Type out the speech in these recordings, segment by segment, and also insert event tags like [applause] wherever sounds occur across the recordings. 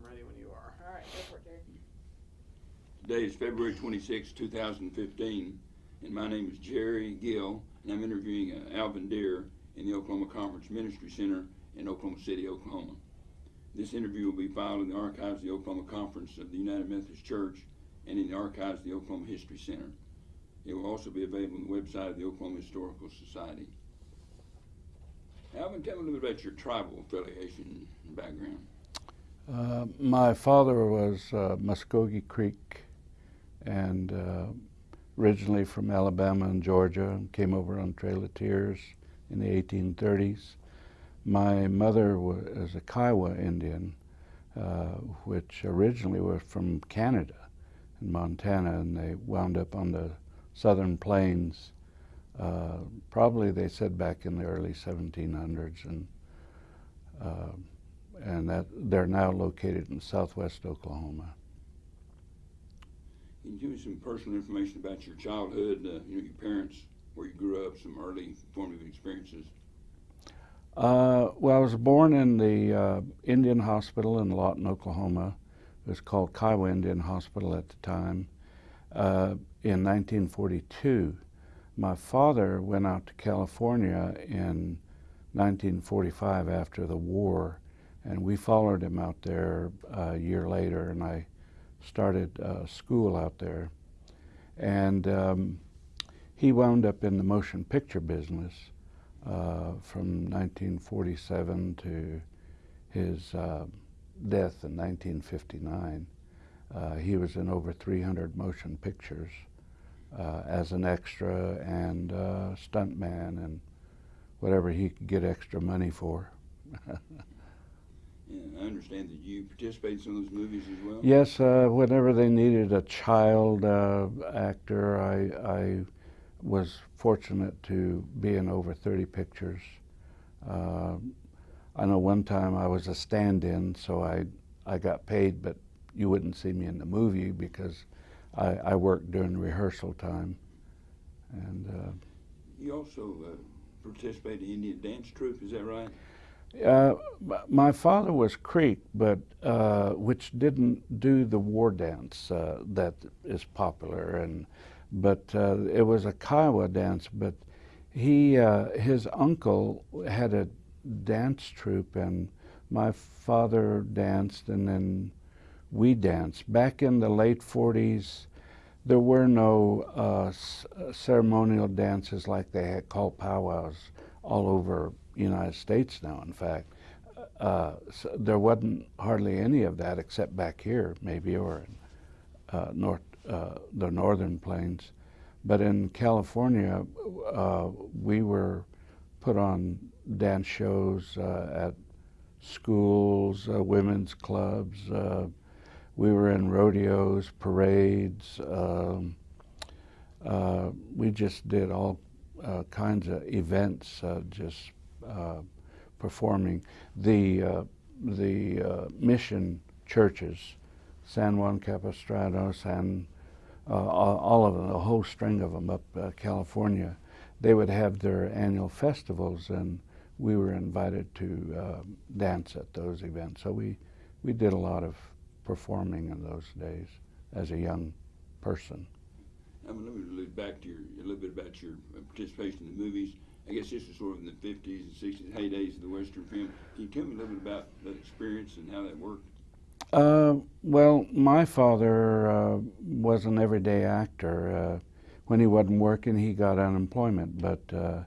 I'm ready when you are. All right, go for it. Today is February 26, 2015, and my name is Jerry Gill, and I'm interviewing uh, Alvin Deer in the Oklahoma Conference Ministry Center in Oklahoma City, Oklahoma. This interview will be filed in the archives of the Oklahoma Conference of the United Methodist Church and in the archives of the Oklahoma History Center. It will also be available on the website of the Oklahoma Historical Society. Alvin, tell me a little bit about your tribal affiliation and background. Uh, my father was uh, Muskogee Creek and uh, originally from Alabama and Georgia and came over on Trail of Tears in the 1830s. My mother was a Kiowa Indian, uh, which originally was from Canada and Montana, and they wound up on the southern plains. Uh, probably they said back in the early 1700s, and and that they're now located in southwest Oklahoma. Can you give me some personal information about your childhood, uh, you know, your parents, where you grew up, some early formative experiences? Uh, well, I was born in the uh, Indian Hospital in Lawton, Oklahoma. It was called Kiowa Indian Hospital at the time. Uh, in 1942, my father went out to California in 1945 after the war, and we followed him out there a year later, and I started uh, school out there. And um, he wound up in the motion picture business uh, from 1947 to his uh, death in 1959. Uh, he was in over 300 motion pictures uh, as an extra and uh, stuntman and whatever he could get extra money for. [laughs] Yeah, I understand that you participated in some of those movies as well. Yes, uh, whenever they needed a child uh, actor, I, I was fortunate to be in over 30 pictures. Uh, I know one time I was a stand-in, so I, I got paid, but you wouldn't see me in the movie because I, I worked during rehearsal time. And uh, You also uh, participated in the Indian dance troupe, is that right? Uh, my father was Creek, but uh, which didn't do the war dance uh, that is popular, and but uh, it was a Kiowa dance. But he, uh, his uncle had a dance troupe, and my father danced, and then we danced. Back in the late '40s, there were no uh, ceremonial dances like they had called powwows all over United States now, in fact. Uh, so there wasn't hardly any of that except back here, maybe, or in uh, north, uh, the northern plains. But in California, uh, we were put on dance shows uh, at schools, uh, women's clubs. we were in rodeos, parades. Um, we just did all kinds of events, just uh, performing. The, uh, the uh, mission churches, San Juan Capistrano, San, all of them, a whole string of them up California, they would have their annual festivals and we were invited to uh, dance at those events. So we, we did a lot of performing in those days as a young person. I'm going to look back to your, a little bit about your participation in the movies. I guess this was sort of in the 50s and 60s, heydays of the Western film. Can you tell me a little bit about that experience and how that worked? Uh, well, my father uh, was an everyday actor. Uh, when he wasn't working, he got unemployment, but uh,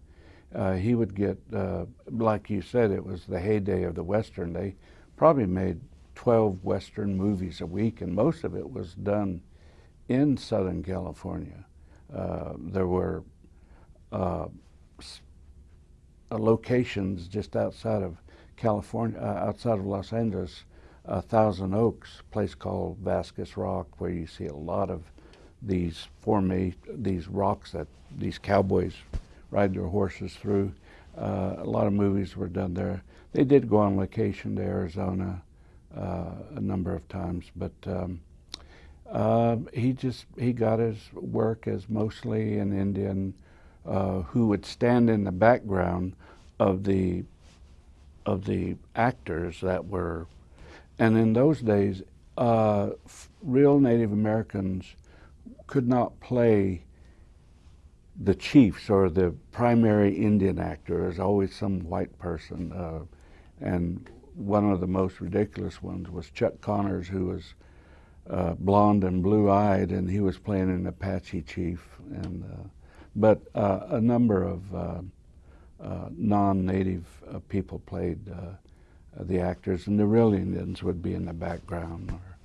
uh, he would get, uh, like you said, it was the heyday of the Western. They probably made 12 Western movies a week, and most of it was done in Southern California. there were locations just outside of California, uh, outside of Los Angeles, uh, Thousand Oaks, place called Vasquez Rock, where you see a lot of these forme, these rocks that these cowboys ride their horses through. Uh, a lot of movies were done there. They did go on location to Arizona uh, a number of times, but um, uh, he just he got his work as mostly an Indian uh, who would stand in the background of the of the actors that were and in those days, uh, real Native Americans could not play the chiefs or the primary Indian actor. There's always some white person, uh, and one of the most ridiculous ones was Chuck Connors, who was uh, blonde and blue-eyed, and he was playing an Apache chief. And uh, but uh, a number of uh, uh, non-native uh, people played uh, the actors, and the real Indians would be in the background. Or,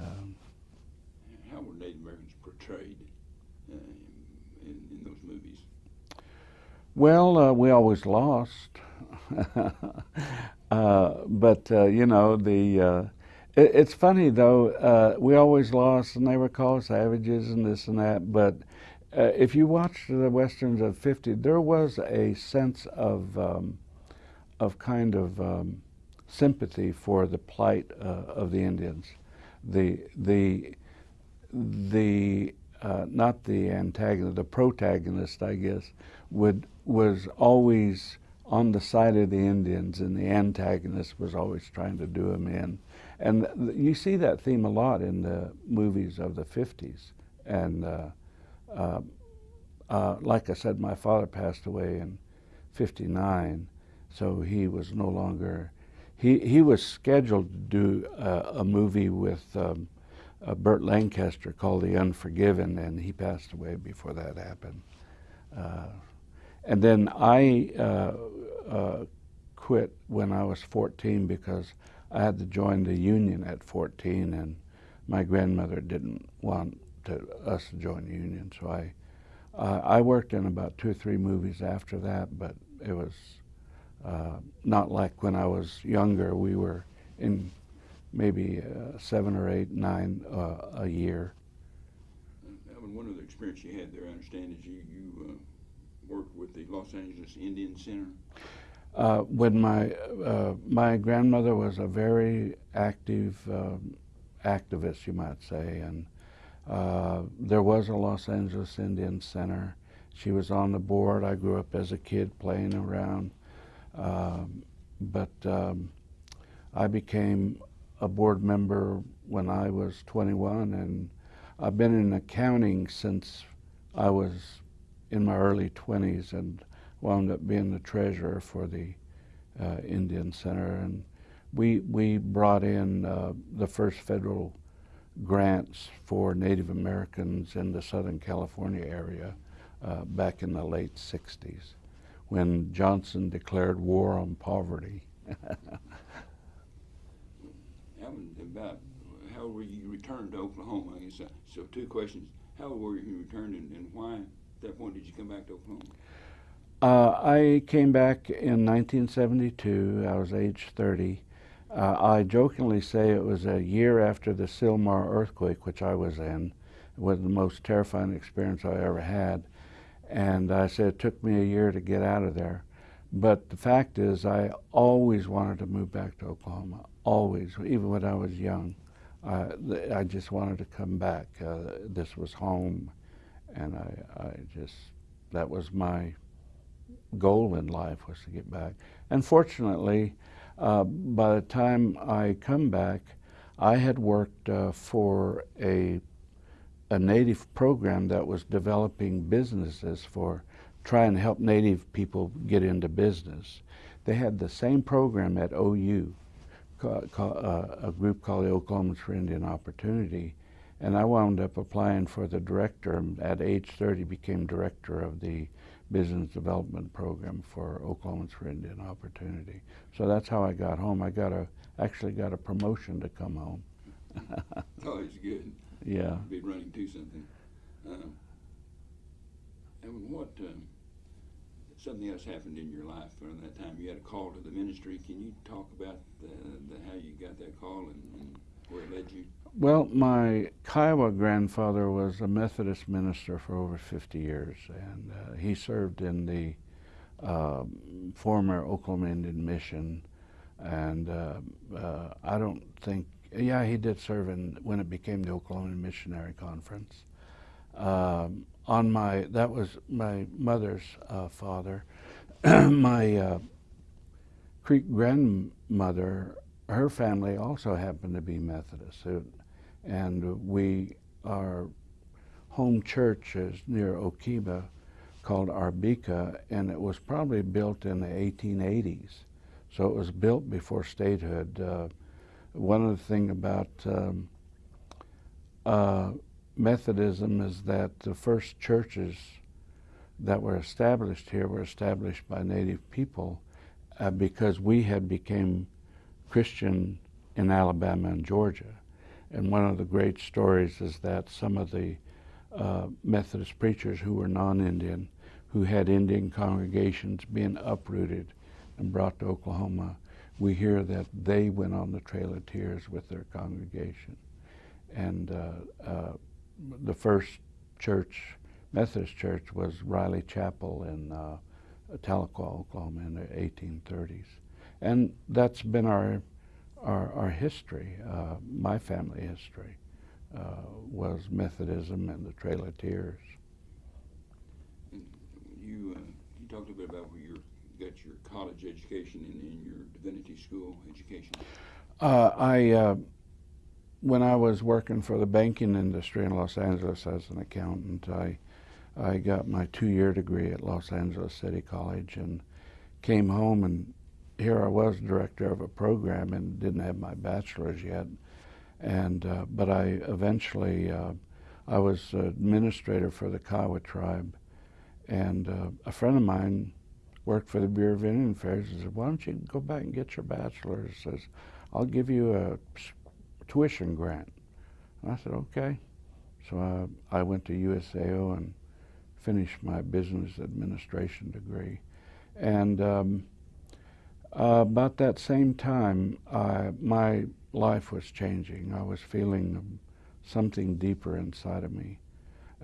um, How were Native Americans portrayed uh, in, in those movies? well, uh, we always lost, uh, but uh, you know the. Uh, it, it's funny though. Uh, we always lost, and they were called savages and this and that. But uh, if you watch the westerns of '50, there was a sense of um, of kind of um, sympathy for the plight uh, of the Indians. The the the uh, not the antagonist, the protagonist, I guess, would was always on the side of the Indians, and the antagonist was always trying to do him in. And you see that theme a lot in the movies of the '50s. And uh, uh, like I said, my father passed away in '59, so he was no longer. He he was scheduled to do uh, a movie with. Um, uh, Burt Lancaster called The Unforgiven, and he passed away before that happened. Uh, and then I quit when I was 14 because I had to join the union at 14, and my grandmother didn't want to, us to join the union. So I, uh, I worked in about two or three movies after that, but it was uh, not like when I was younger. We were in maybe uh, seven or eight, nine uh, a year. Alvin, one of the experience you had there, I understand, is you, you uh, worked with the Los Angeles Indian Center. Uh, when my uh, my grandmother was a very active um, activist, you might say, and uh, there was a Los Angeles Indian Center. She was on the board. I grew up as a kid playing around, um, but um, I became a board member when I was 21, and I've been in accounting since I was in my early 20s, and wound up being the treasurer for the uh, Indian Center, and we we brought in uh, the first federal grants for Native Americans in the Southern California area uh, back in the late '60s, when Johnson declared war on poverty. [laughs] About how were you returned to Oklahoma? Uh, so two questions. How were you returned and, and why at that point did you come back to Oklahoma? Uh, I came back in 1972. I was age 30. Uh, I jokingly say it was a year after the Sylmar earthquake, which I was in. It was the most terrifying experience I ever had. And I said it took me a year to get out of there. But the fact is, I always wanted to move back to Oklahoma. Always, even when I was young. Uh, I just wanted to come back. Uh, this was home. And I, I just, that was my goal in life was to get back. And fortunately, uh, by the time I come back, I had worked uh, for a a native program that was developing businesses for trying to help native people get into business. They had the same program at OU, uh, a group called the Oklahomans for Indian Opportunity, and I wound up applying for the director. At age 30, became director of the business development program for Oklahomans for Indian Opportunity. So that's how I got home. I got a actually got a promotion to come home. [laughs] Always good. Yeah. Be running to something. Um, and what um, something else happened in your life during that time? You had a call to the ministry. Can you talk about the, the, how you got that call and, and it led you? Well, my Kiowa grandfather was a Methodist minister for over 50 years, and uh, he served in the um former Oklahoma Indian Mission. And uh, uh, I don't think, yeah, he did serve in when it became the Oklahoma Missionary Conference. Um, on my, that was my mother's uh, father. [clears throat] my uh, Creek grandmother her family also happened to be Methodist, and we our home church is near Okemah, called Arbika, and it was probably built in the 1880s. So it was built before statehood. Uh, one of the thing about um, uh, Methodism is that the first churches that were established here were established by native people uh, because we had became Christian in Alabama and Georgia. And one of the great stories is that some of the uh, Methodist preachers who were non-Indian, who had Indian congregations being uprooted and brought to Oklahoma, we hear that they went on the Trail of Tears with their congregation. And uh, uh, the first church, Methodist church, was Riley Chapel in uh, Tahlequah, Oklahoma in the 1830s. And that's been our, our, our history, uh, my family history, uh, was Methodism and the Trail of Tears. You, uh, you talked a bit about where you got your college education and, and your divinity school education. Uh, I, uh, when I was working for the banking industry in Los Angeles as an accountant, I, I got my two-year degree at Los Angeles City College and came home and here I was director of a program and didn't have my bachelor's yet. And, uh, but I eventually, uh, I was administrator for the Kiowa tribe and uh, a friend of mine worked for the Bureau of Indian Affairs and said, why don't you go back and get your bachelor's? Says, I'll give you a tuition grant. And I said, okay. So uh, I went to USAO and finished my business administration degree. And um, uh, about that same time, I, my life was changing. I was feeling something deeper inside of me.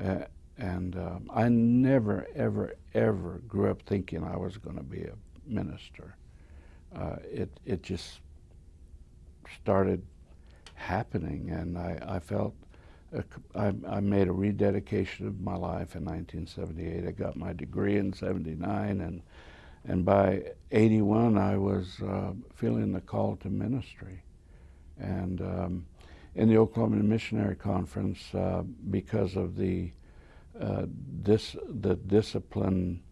Uh, and um, I never, ever, ever grew up thinking I was going to be a minister. Uh, it, it just started happening, and I, I felt I, I, made a rededication of my life in 1978. I got my degree in 79, and and by 81, I was uh, feeling the call to ministry. And um, in the Oklahoma Missionary Conference, uh, because of the uh, dis- the discipline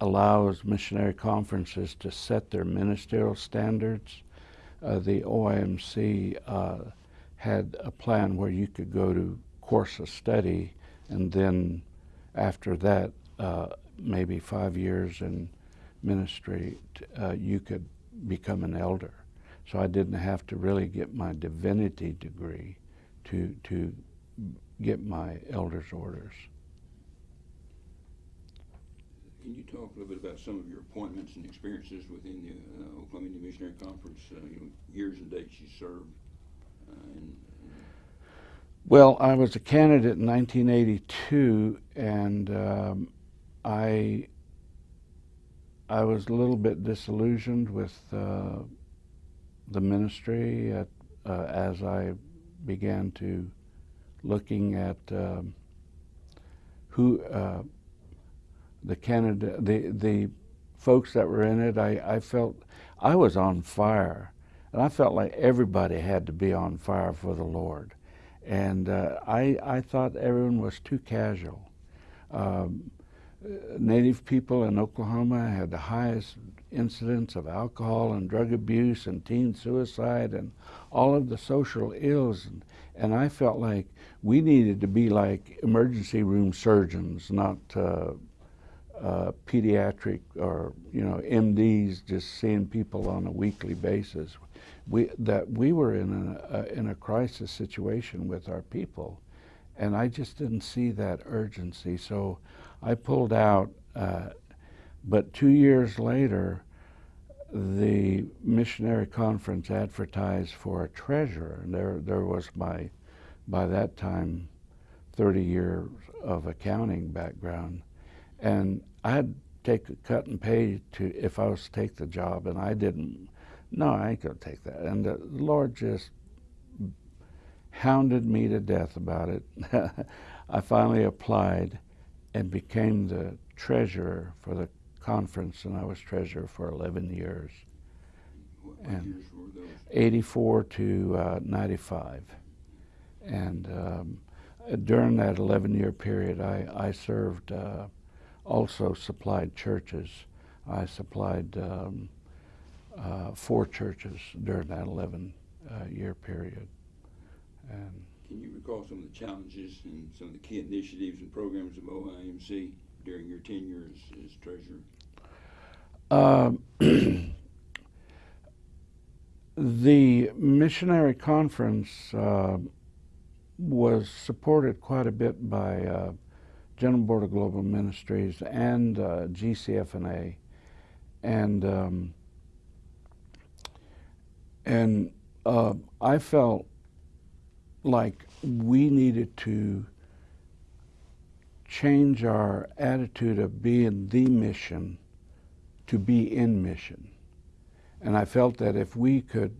allows missionary conferences to set their ministerial standards. Uh, the OIMC uh, had a plan where you could go to course of study, and then after that, uh, maybe five years in ministry, t- uh, you could become an elder. So I didn't have to really get my divinity degree to to get my elder's orders. Can you talk a little bit about some of your appointments and experiences within the uh, Oklahoma Indian Missionary Conference, uh, you know, years and dates you served? Uh, and, Well, I was a candidate in 1982, and um, I I was a little bit disillusioned with uh, the ministry at, uh, as I began to looking at um, who uh, the candidate, the the folks that were in it. I, I felt I was on fire, and I felt like everybody had to be on fire for the Lord and uh, I, I thought everyone was too casual. Um, Native people in Oklahoma had the highest incidence of alcohol and drug abuse and teen suicide and all of the social ills. And, and I felt like we needed to be like emergency room surgeons, not uh, uh, pediatric or you know MDs just seeing people on a weekly basis. We that we were in a, in a crisis situation with our people, and I just didn't see that urgency. So I pulled out. Uh, but two years later, the missionary conference advertised for a treasurer, and there there was my by that time 30 years of accounting background and I'd take a cut and pay to if I was to take the job, and I didn't. No, I ain't gonna take that. And the Lord just hounded me to death about it. [laughs] I finally applied and became the treasurer for the conference, and I was treasurer for 11 years. What, And- years were those? 84 to uh, 95. And um, during that 11 year period, I, I served, uh, also supplied churches. I supplied um, uh, four churches during that 11 uh, year period. And Can you recall some of the challenges and some of the key initiatives and programs of OIMC during your tenure as, as treasurer? Um, [clears throat] the missionary conference uh, was supported quite a bit by uh, General Board of Global Ministries and uh, GCFNA, and um, and uh, I felt like we needed to change our attitude of being the mission to be in mission. And I felt that if we could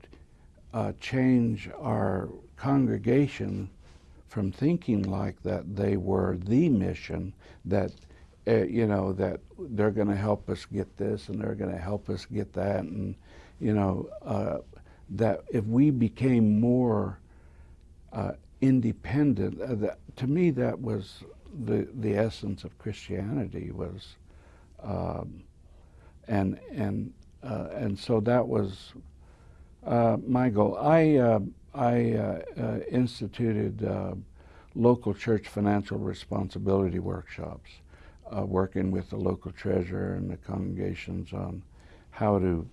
uh, change our congregation from thinking like that they were the mission, that, uh, you know, that they're going to help us get this and they're going to help us get that, and, you know, uh, that if we became more uh, independent, uh, that, to me that was the, the essence of Christianity was um, and and uh, and so that was uh, my goal. I uh, I uh, instituted local church financial responsibility workshops, working with the local treasurer and the congregations on how to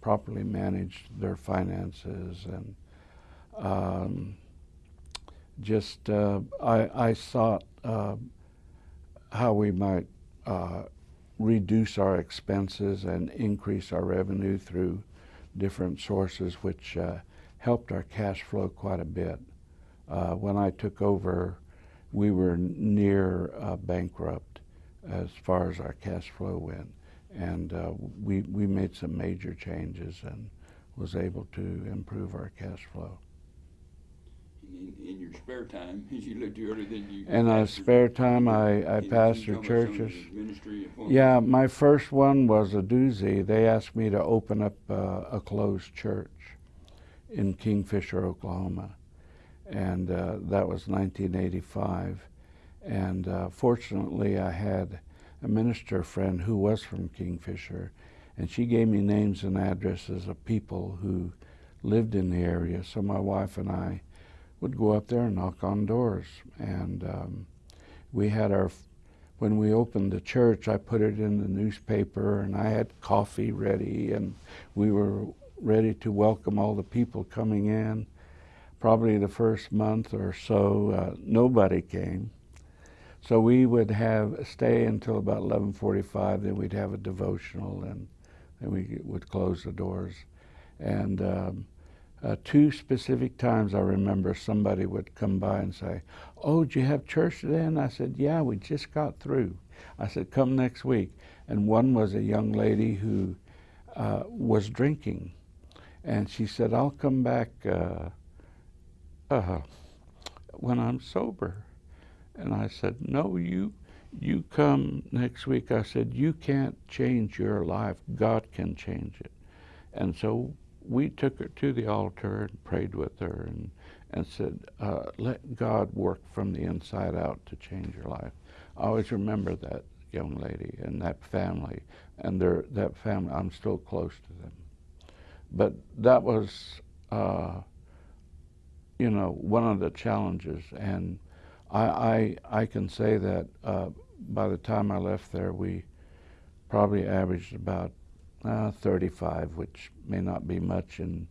properly manage their finances and um, just uh, I, I sought uh, how we might uh, reduce our expenses and increase our revenue through different sources, which uh, helped our cash flow quite a bit. Uh, when I took over, we were near uh, bankrupt as far as our cash flow went, and we we made some major changes and was able to improve our cash flow. In, in your spare time, as [laughs] you looked earlier, then you. In pastored- spare time, I, I Can you pastor tell me some of churches. the Ministry appointments? Yeah, my first one was a doozy. They asked me to open up uh, a closed church in Kingfisher, Oklahoma, and uh, that was 1985. And uh, fortunately, I had a minister friend who was from Kingfisher, and she gave me names and addresses of people who lived in the area. So my wife and I would go up there and knock on doors, and um, we had our when we opened the church, I put it in the newspaper and I had coffee ready and we were ready to welcome all the people coming in. Probably the first month or so, uh, nobody came. So we would have stay until about 11:45. Then we'd have a devotional, and then we would close the doors. And um, uh, two specific times I remember somebody would come by and say, "Oh, do you have church today?" And I said, "Yeah, we just got through." I said, "Come next week." And one was a young lady who uh, was drinking, and she said, "I'll come back uh, uh, when I'm sober." And I said, "No, you." You come next week. I said, You can't change your life. God can change it. And so we took her to the altar and prayed with her and, and said, uh, let God work from the inside out to change your life. I always remember that young lady and that family, and their, that family, I'm still close to them. But that was, uh, you know, one of the challenges. And I, I, I can say that uh, by the time I left there, we probably averaged about uh, 35, which may not be much in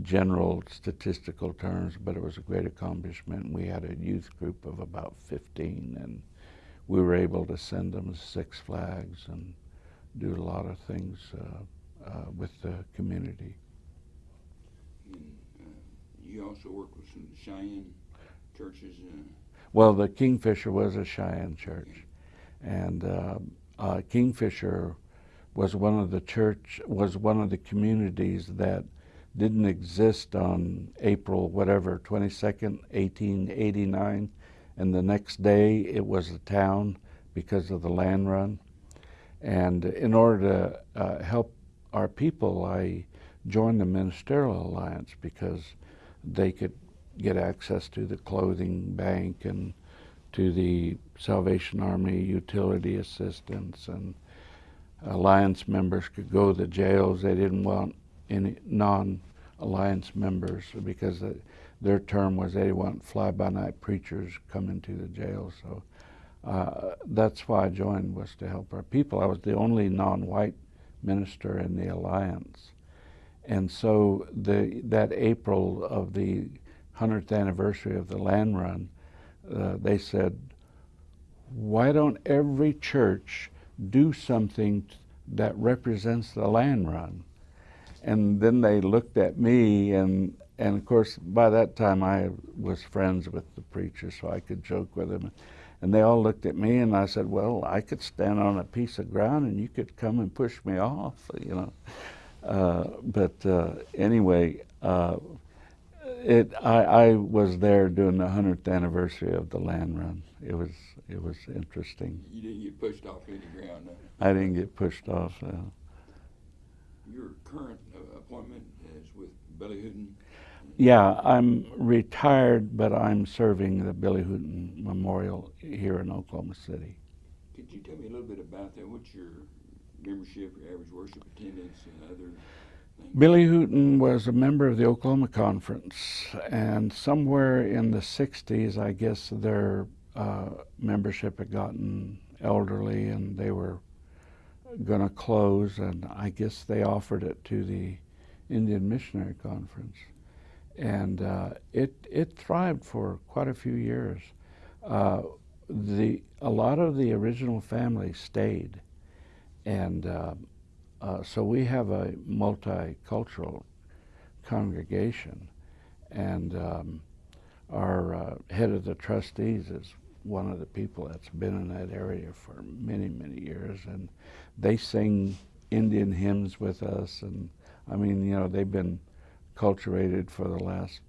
general statistical terms, but it was a great accomplishment. We had a youth group of about 15, and we were able to send them Six Flags and do a lot of things uh, uh, with the community. And, uh, you also worked with some Cheyenne churches. Uh, Well, the Kingfisher was a Cheyenne church, and uh, uh, Kingfisher was one of the church was one of the communities that didn't exist on April whatever 22nd 1889 and the next day it was a town because of the land run. And in order to uh, help our people, I joined the Ministerial Alliance because they could get access to the clothing bank and to the Salvation Army utility assistance and alliance members could go to the jails. They didn't want any non-alliance members because the, their term was they want fly-by-night preachers coming to the jail. So uh, that's why I joined was to help our people. I was the only non-white minister in the alliance, and so the that April of the hundredth anniversary of the land run, uh, they said, "Why don't every church do something that represents the land run?" And then they looked at me, and and of course by that time I was friends with the preacher, so I could joke with them. And they all looked at me, and I said, "Well, I could stand on a piece of ground, and you could come and push me off, you know." Uh, but uh, anyway, uh, it I, I was there during the hundredth anniversary of the land run. It was it was interesting. You didn't get pushed off any ground. I didn't get pushed off. Uh, Your current uh, appointment is with Billy Hooten. yeah, I'm retired, but I'm serving the Billy Hooten Memorial here in Oklahoma City. Could you tell me a little bit about that? What's your membership, your average worship attendance, and other things? Billy Hooten was a member of the Oklahoma Conference, and somewhere in the 60s, I guess their uh, membership had gotten elderly and they were going to close, and I guess they offered it to the Indian Missionary Conference. And uh, it, it thrived for quite a few years. Uh, the, a lot of the original family stayed, and uh, uh, so we have a multicultural congregation, and um, our uh, head of the trustees is one of the people that's been in that area for many, many years, and they sing Indian hymns with us, and I mean, you know, they've been culturated for the last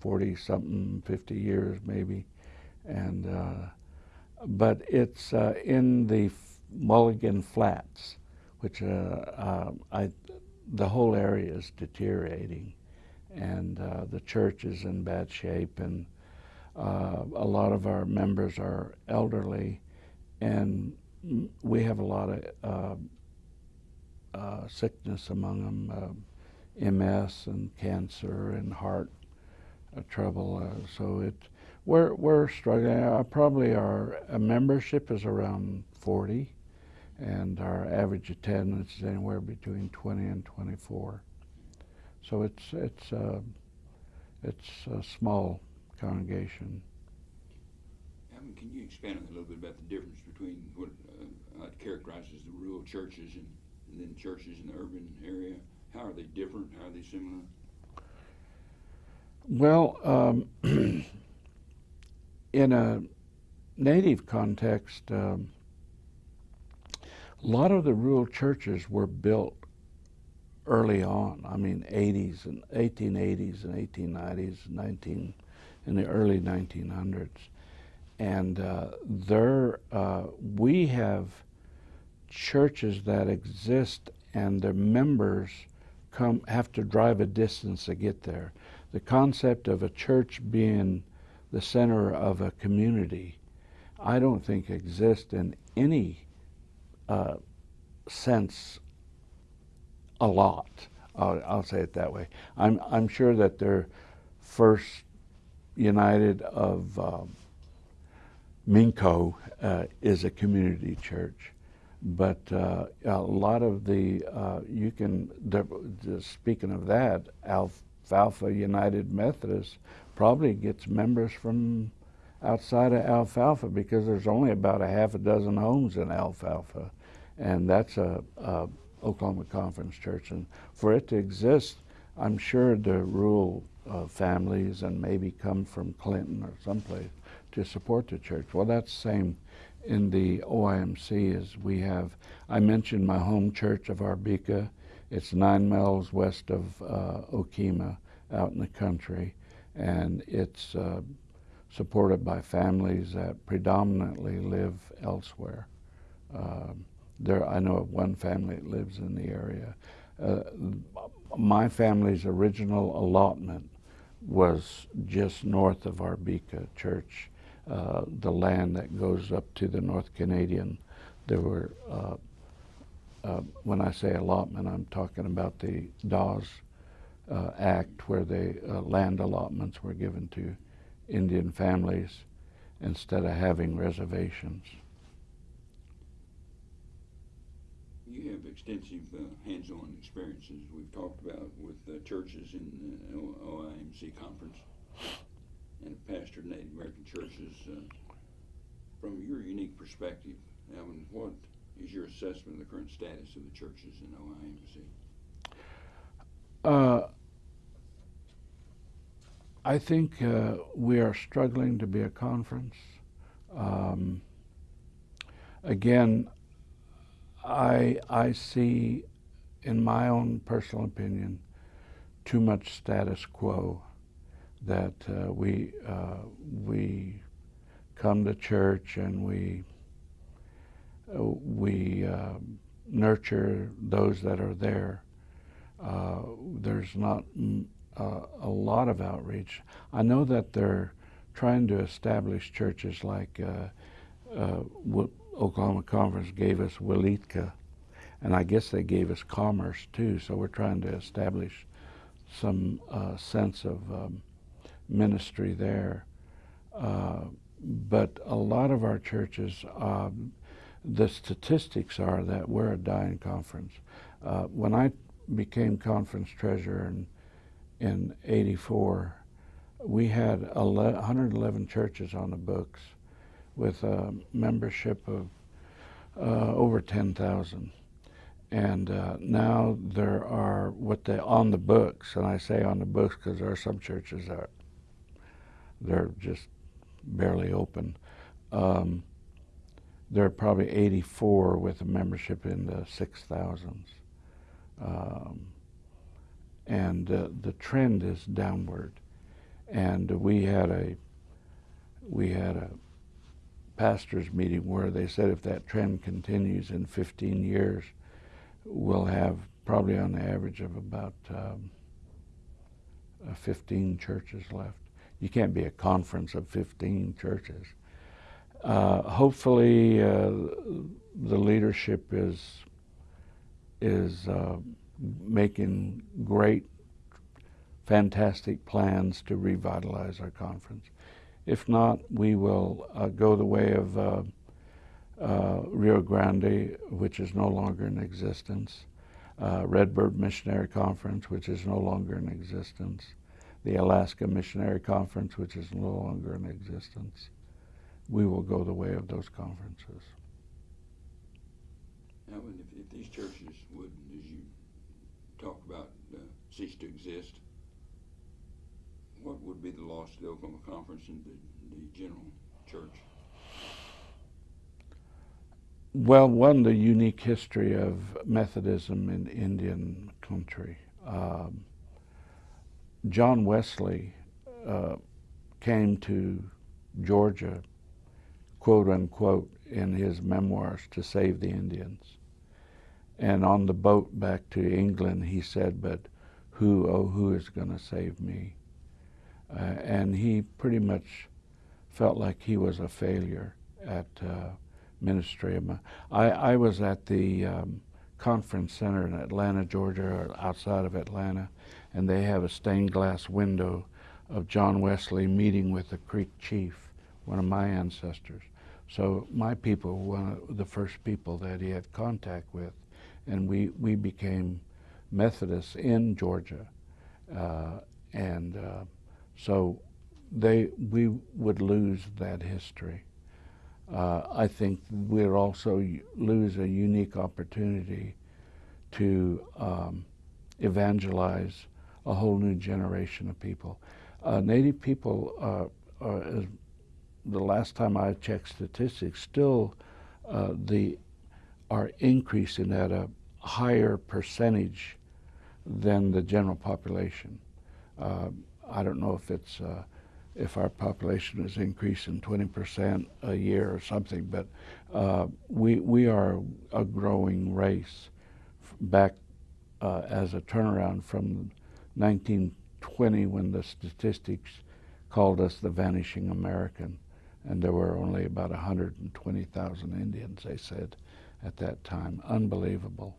40 something, 50 years maybe, and uh, but it's uh, in the Mulligan Flats, which uh, uh, I, the whole area is deteriorating, and uh, the church is in bad shape, and uh, a lot of our members are elderly, and we have a lot of uh, uh, sickness among them, uh, MS and cancer and heart uh, trouble. So it, we're we're struggling. Probably our membership is around 40, and our average attendance is anywhere between 20 and 24. So it's it's it's small congregation. Alvin, can you expand on a little bit about the difference between what uh, I'd characterize as the rural churches and, and then churches in the urban area? How are they different? How are they similar? Well, um, [clears throat] in a native context, um, a lot of the rural churches were built early on. I mean, 80s and 1880s and 1890s, 19 in the early 1900s, and uh, there uh, we have churches that exist, and their members come have to drive a distance to get there. The concept of a church being the center of a community, I don't think exists in any uh, sense a lot. I'll, I'll, say it that way. I'm, I'm sure that they're first united of um, Minco uh, is a community church, but uh, a lot of the uh, you can speaking of that Alfalfa United Methodist probably gets members from outside of Alfalfa because there's only about a half a dozen homes in Alfalfa, and that's a, a Oklahoma Conference Church, and for it to exist, I'm sure the rural families and maybe come from Clinton or someplace to support the church. Well, that's the same in the OIMC as we have. I mentioned my home church of Arbica. It's nine miles west of uh, Okemah, out in the country, and it's uh, supported by families that predominantly live elsewhere. Um, there, I know of one family that lives in the area. Uh, my family's original allotment was just north of Arbica Church, uh, the land that goes up to the North Canadian. There were, uh, uh, when I say allotment, I'm talking about the Dawes uh, Act, where the uh, land allotments were given to Indian families instead of having reservations. You have extensive uh, hands-on experiences we've talked about with uh, churches in the OIMC conference and pastored Native American churches. Uh, from your unique perspective, Alvin, what is your assessment of the current status of the churches in OIMC? Uh, I think uh, we are struggling to be a conference. Um, again, I I see, in my own personal opinion, too much status quo. That uh, we uh, we come to church and we uh, we um, nurture those that are there. Uh, there's not a lot of outreach. I know that they're trying to establish churches like uh, uh, Oklahoma Conference gave us Weleetka, and I guess they gave us Commerce too. So we're trying to establish some uh, sense of um, ministry there. Uh, but a lot of our churches, um, the statistics are that we're a dying conference. Uh, when I became conference treasurer in, in 84, we had 11, 111 churches on the books with a membership of uh, over 10,000. And uh, now there are what they on the books, and I say on the books because there are some churches that they're just barely open. Um, there are probably 84 with a membership in the 6,000s. Um, and uh, the trend is downward. And we had a we had a pastors meeting where they said if that trend continues in 15 years, we'll have probably on the average of about um, uh, 15 churches left. You can't be a conference of 15 churches. Uh, hopefully, uh, the leadership is is uh, making great, fantastic plans to revitalize our conference. If not, we will uh, go the way of uh, uh, Rio Grande, which is no longer in existence, uh, Redbird Missionary Conference, which is no longer in existence, the Alaska Missionary Conference, which is no longer in existence. We will go the way of those conferences. Alvin, if, if these churches would, as you talk about, uh, cease to exist, what would be the loss to the Oklahoma Conference and the, the general church? Well, one, the unique history of Methodism in Indian country. Um, John Wesley uh, came to Georgia, quote unquote, in his memoirs to save the Indians. And on the boat back to England, he said, But who, oh, who is going to save me? Uh, and he pretty much felt like he was a failure at uh, ministry. I, I was at the um, conference center in Atlanta, Georgia, or outside of Atlanta, and they have a stained glass window of John Wesley meeting with the Creek chief, one of my ancestors. So my people were one of the first people that he had contact with, and we, we became Methodists in Georgia. Uh, and uh, so they, we would lose that history. Uh, I think we'll also lose a unique opportunity to um, evangelize a whole new generation of people. Uh, Native people, uh, are, as the last time I checked statistics, still uh, the are increasing at a higher percentage than the general population. I don't know if it's uh, if our population is increasing 20% a year or something, but uh, we we are a growing race back uh, as a turnaround from 1920 when the statistics called us the vanishing American. And there were only about 120,000 Indians, they said, at that time. Unbelievable.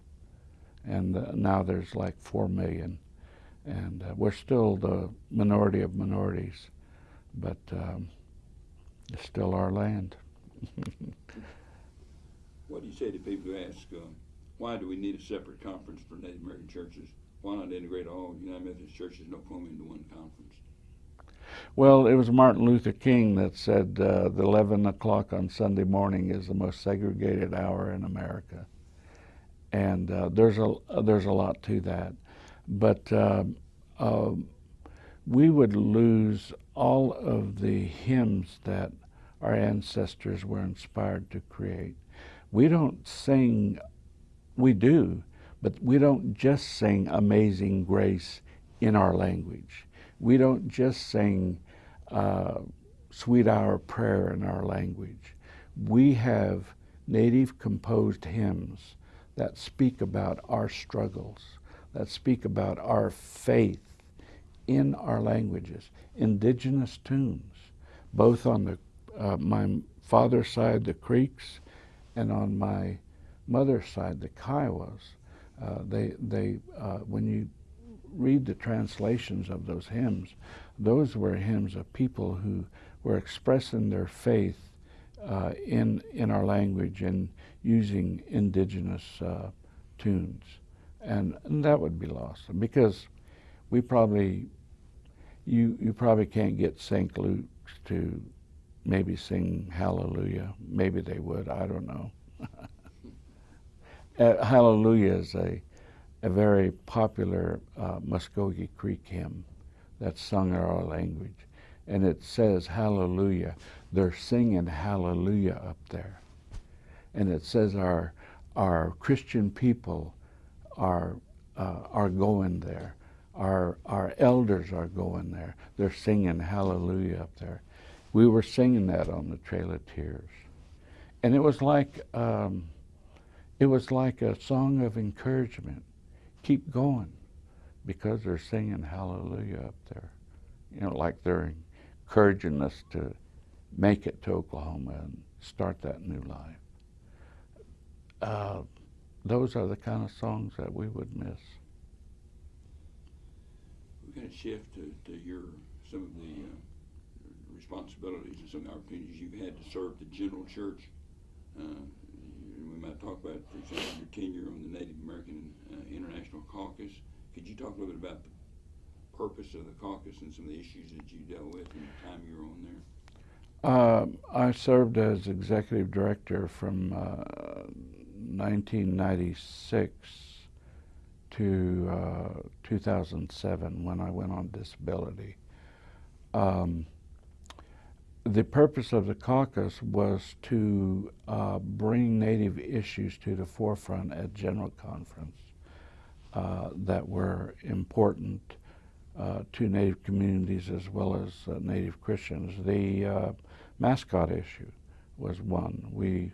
And uh, now there's like 4 million. And uh, we're still the minority of minorities, but um, it's still our land. [laughs] What do you say to people who ask, uh, why do we need a separate conference for Native American churches? Why not integrate all United Methodist churches in Oklahoma into one conference? Well, it was Martin Luther King that said uh, the 11 o'clock on Sunday morning is the most segregated hour in America. And uh, there's, a, there's a lot to that. But uh, we would lose all of the hymns that our ancestors were inspired to create. We don't sing, we do, but we don't just sing Amazing Grace in our language. We don't just sing uh, Sweet Hour Prayer in our language. We have native composed hymns that speak about our struggles, that speak about our faith in our languages, indigenous tunes, both on the uh, my father's side, the Creeks, and on my mother's side, the Kiowas, uh, they, they, uh, when you read the translations of those hymns, those were hymns of people who were expressing their faith uh, in, in our language and using indigenous uh, tunes. And, and that would be lost because we probably, you, you probably can't get St. Luke's to maybe sing Hallelujah. Maybe they would. I don't know. [laughs] uh, Hallelujah is a, a very popular uh, Muskogee Creek hymn that's sung in our language. And it says Hallelujah. They're singing Hallelujah up there. And it says our, our Christian people are, uh, are going there. Our, our elders are going there. They're singing Hallelujah up there. We were singing that on the Trail of Tears. And it was like, um, it was like a song of encouragement. Keep going because they're singing hallelujah up there. You know, like they're encouraging us to make it to Oklahoma and start that new life. Uh, those are the kind of songs that we would miss. We're going to shift to, to your some of the uh, responsibilities and some of the opportunities you've had to serve the general church. Uh, we might talk about, for example, your tenure on the Native American uh, International Caucus. Could you talk a little bit about the purpose of the caucus and some of the issues that you dealt with in the time you were on there? Uh, I served as executive director from 1996 uh, to uh, 2007 when I went on disability. Um, the purpose of the caucus was to uh, bring Native issues to the forefront at General Conference uh, that were important uh, to Native communities as well as uh, Native Christians. The uh, mascot issue was one. We,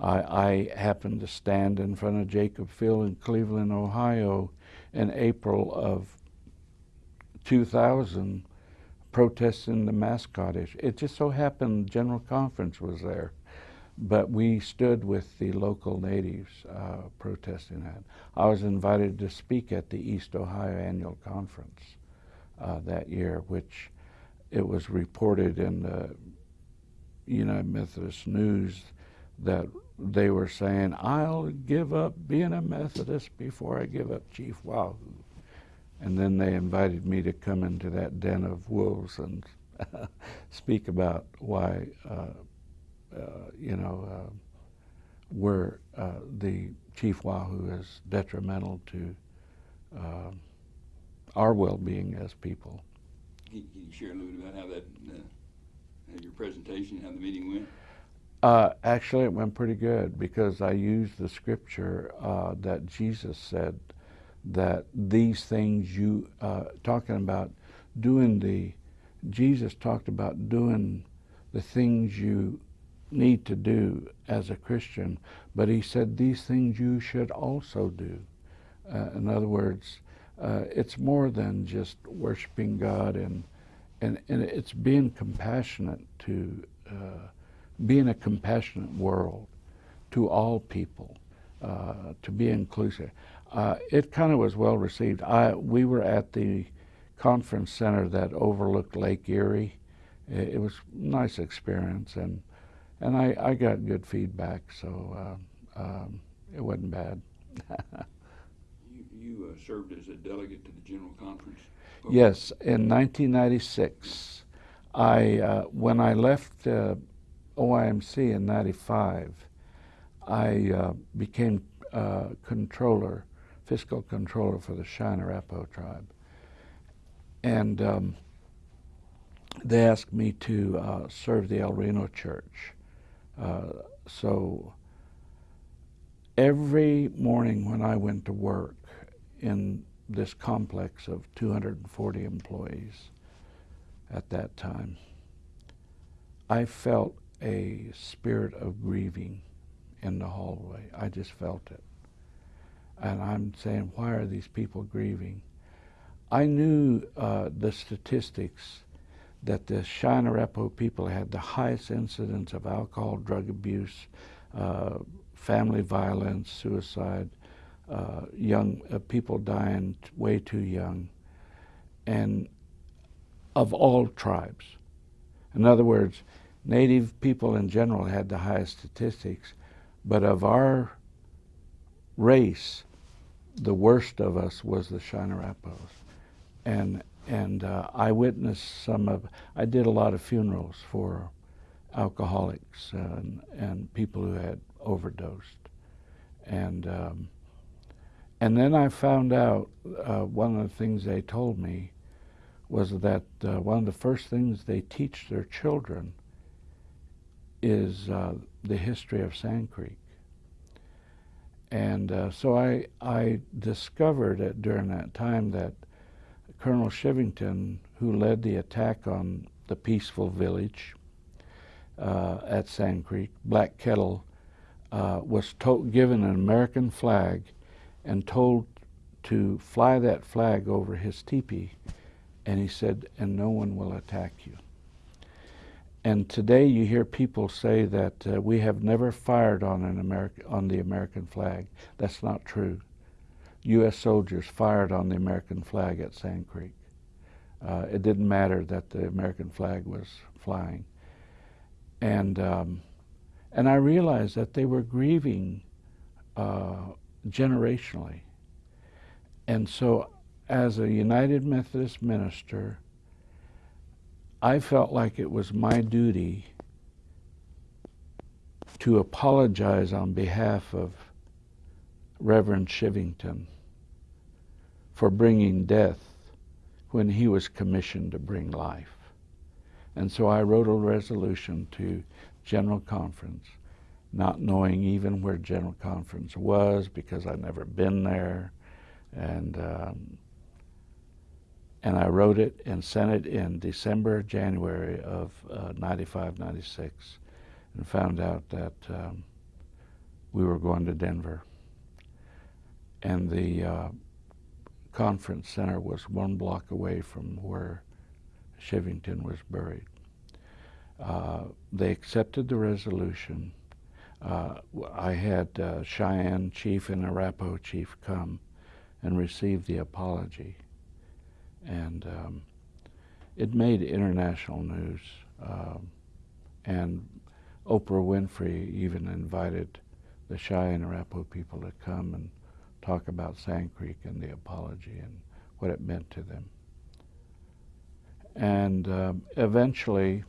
I, I, happened to stand in front of Jacobs Field in Cleveland, Ohio in April of 2000 protesting the mascot issue. It just so happened General Conference was there, but we stood with the local natives uh, protesting that. I was invited to speak at the East Ohio Annual Conference uh, that year, which it was reported in the United Methodist News that they were saying, I'll give up being a Methodist before I give up Chief Wahoo. And then they invited me to come into that den of wolves and [laughs] speak about why, uh, uh, you know, uh, where uh, the Chief Wahoo is detrimental to uh, our well-being as people. Can, you share a little bit about how that, uh, your presentation, how the meeting went? Uh, actually, it went pretty good because I used the scripture uh, that Jesus said that these things you uh, talking about doing the Jesus talked about doing the things you need to do as a Christian, but he said these things you should also do. Uh, in other words, uh, it's more than just worshiping God and and, and it's being compassionate to uh, being a compassionate world to all people, uh, to be inclusive. Uh, it kind of was well received. I we were at the conference center that overlooked Lake Erie. It, it was a nice experience, and and I, I got good feedback, so uh, um, it wasn't bad. [laughs] You, you uh, served as a delegate to the General Conference? Yes, in 1996, I uh, when I left uh, OIMC in '95, I uh, became uh, controller, fiscal controller for the Arapaho tribe, and um, they asked me to uh, serve the El Reno Church. Uh, so every morning when I went to work in this complex of 240 employees at that time, I felt a spirit of grieving in the hallway. I just felt it. And I'm saying, why are these people grieving? I knew uh, the statistics that the Arapaho people had the highest incidence of alcohol, drug abuse, uh, family violence, suicide, uh, young uh, people dying way too young, and of all tribes. In other words, Native people in general had the highest statistics, but of our race, the worst of us was the Arapahoes. And, and uh, I witnessed some of, I did a lot of funerals for alcoholics and, and people who had overdosed. And, um, and then I found out uh, one of the things they told me was that uh, one of the first things they teach their children is uh, the history of Sand Creek. And uh, so I, I discovered it during that time that Colonel Chivington, who led the attack on the peaceful village uh, at Sand Creek, Black Kettle, uh, was given an American flag and told to fly that flag over his teepee. And he said, and no one will attack you. And today you hear people say that uh, we have never fired on an America, on the American flag. That's not true. U.S. soldiers fired on the American flag at Sand Creek. Uh, it didn't matter that the American flag was flying. And um, and I realized that they were grieving uh, generationally. And so, as a United Methodist minister, I felt like it was my duty to apologize on behalf of Reverend Chivington for bringing death when he was commissioned to bring life. And so I wrote a resolution to General Conference, not knowing even where General Conference was because I'd never been there. And um, and I wrote it and sent it in December, January of uh, 95, 96, and found out that um, we were going to Denver. And the uh, conference center was one block away from where Chivington was buried. Uh, they accepted the resolution. Uh, I had uh, Cheyenne chief and Arapaho chief come and receive the apology and um, it made international news. Um, and Oprah Winfrey even invited the Cheyenne Arapaho people to come and talk about Sand Creek and the apology and what it meant to them. And um, eventually,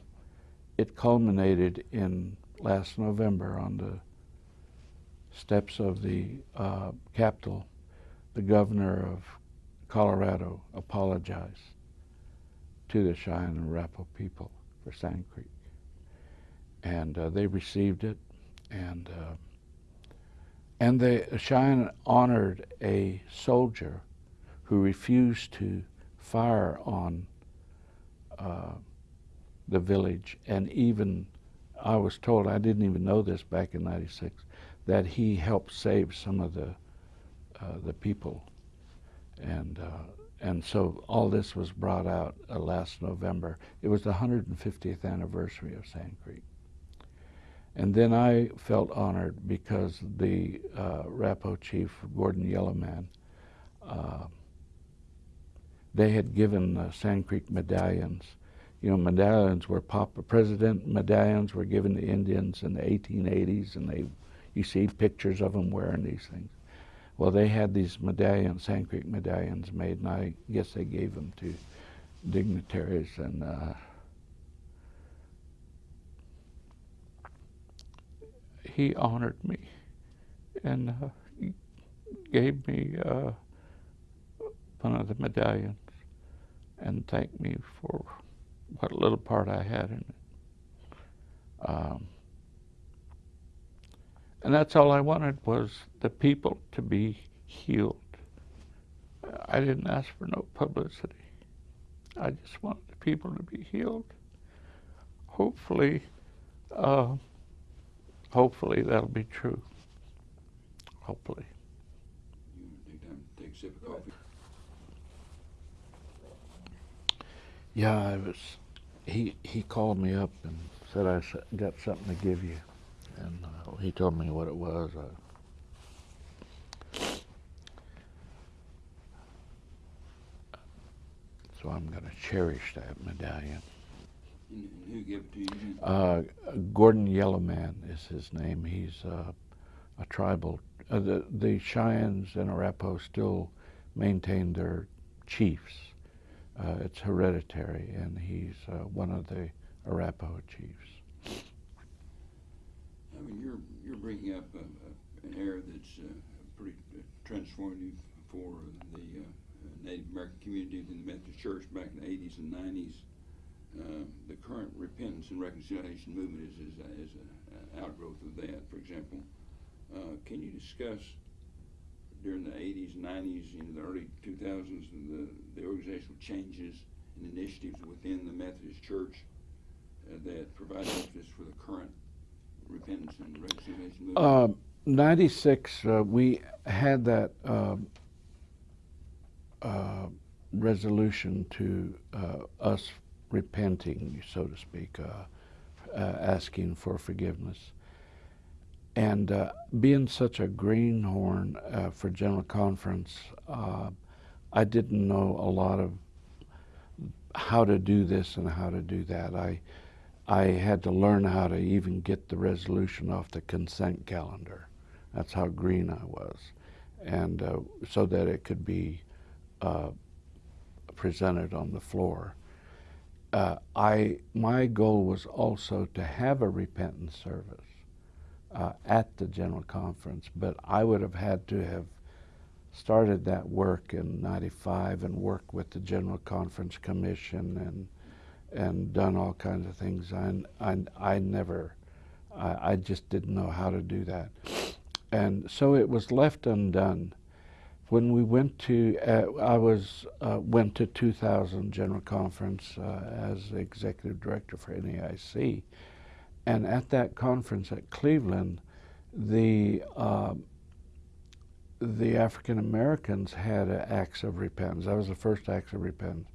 it culminated in last November on the steps of the uh, Capitol. The governor of Colorado apologized to the Cheyenne and Arapaho people for Sand Creek. And uh, they received it, and uh, and the Cheyenne honored a soldier who refused to fire on uh, the village, and even I was told I didn't even know this back in '96 that he helped save some of the uh, the people and uh, and so all this was brought out uh, last November. It was the 150th anniversary of Sand Creek. And then I felt honored because the uh, Rapo chief, Gordon Yellowman, uh, they had given uh, Sand Creek medallions. You know, medallions were pop. President medallions were given to Indians in the 1880s, and they, you see pictures of them wearing these things. Well, they had these medallions, Sand Creek medallions, made, and I guess they gave them to dignitaries and. Uh, he honored me and uh, gave me uh, one of the medallions and thanked me for what little part I had in it. Um, and that's all I wanted was the people to be healed. I didn't ask for no publicity. I just wanted the people to be healed. Hopefully, uh, hopefully that'll be true. Hopefully. Yeah, I was. He he called me up and said I got something to give you, and uh, he told me what it was. Uh, so I'm going to cherish that medallion. And, who gave it to you? Uh, Gordon Yellowman is his name. He's uh, a tribal. Uh, the the Cheyennes and Arapaho still maintain their chiefs. Uh, it's hereditary, and he's uh, one of the Arapaho chiefs. I mean, you're you're bringing up an era that's uh, pretty uh, transformative for the uh, Native American community in the Methodist Church back in the 80s and 90s. Uh, the current repentance and reconciliation movement is, is, is a, a outgrowth of that. For example, can you discuss during the 80s, 90s, into the early 2000s, the, the organizational changes and initiatives within the Methodist Church uh, that provide impetus for the current repentance and reconciliation movement? Uh, 96, uh, we had that uh, resolution to us repenting, so to speak, asking for forgiveness. And uh, being such a greenhorn uh, for General Conference, uh, I didn't know a lot of how to do this and how to do that. I I had to learn how to even get the resolution off the consent calendar. That's how green I was, and uh, so that it could be uh, presented on the floor. Uh, I my goal was also to have a repentance service uh, at the general conference, but I would have had to have started that work in '95 and worked with the general conference commission and and done all kinds of things. I, I, I never, I, I just didn't know how to do that. And so it was left undone. When we went to, uh, I was, uh, went to 2000 General Conference uh, as Executive Director for NAIC. And at that conference at Cleveland, the, uh, the African Americans had acts of repentance. That was the first acts of repentance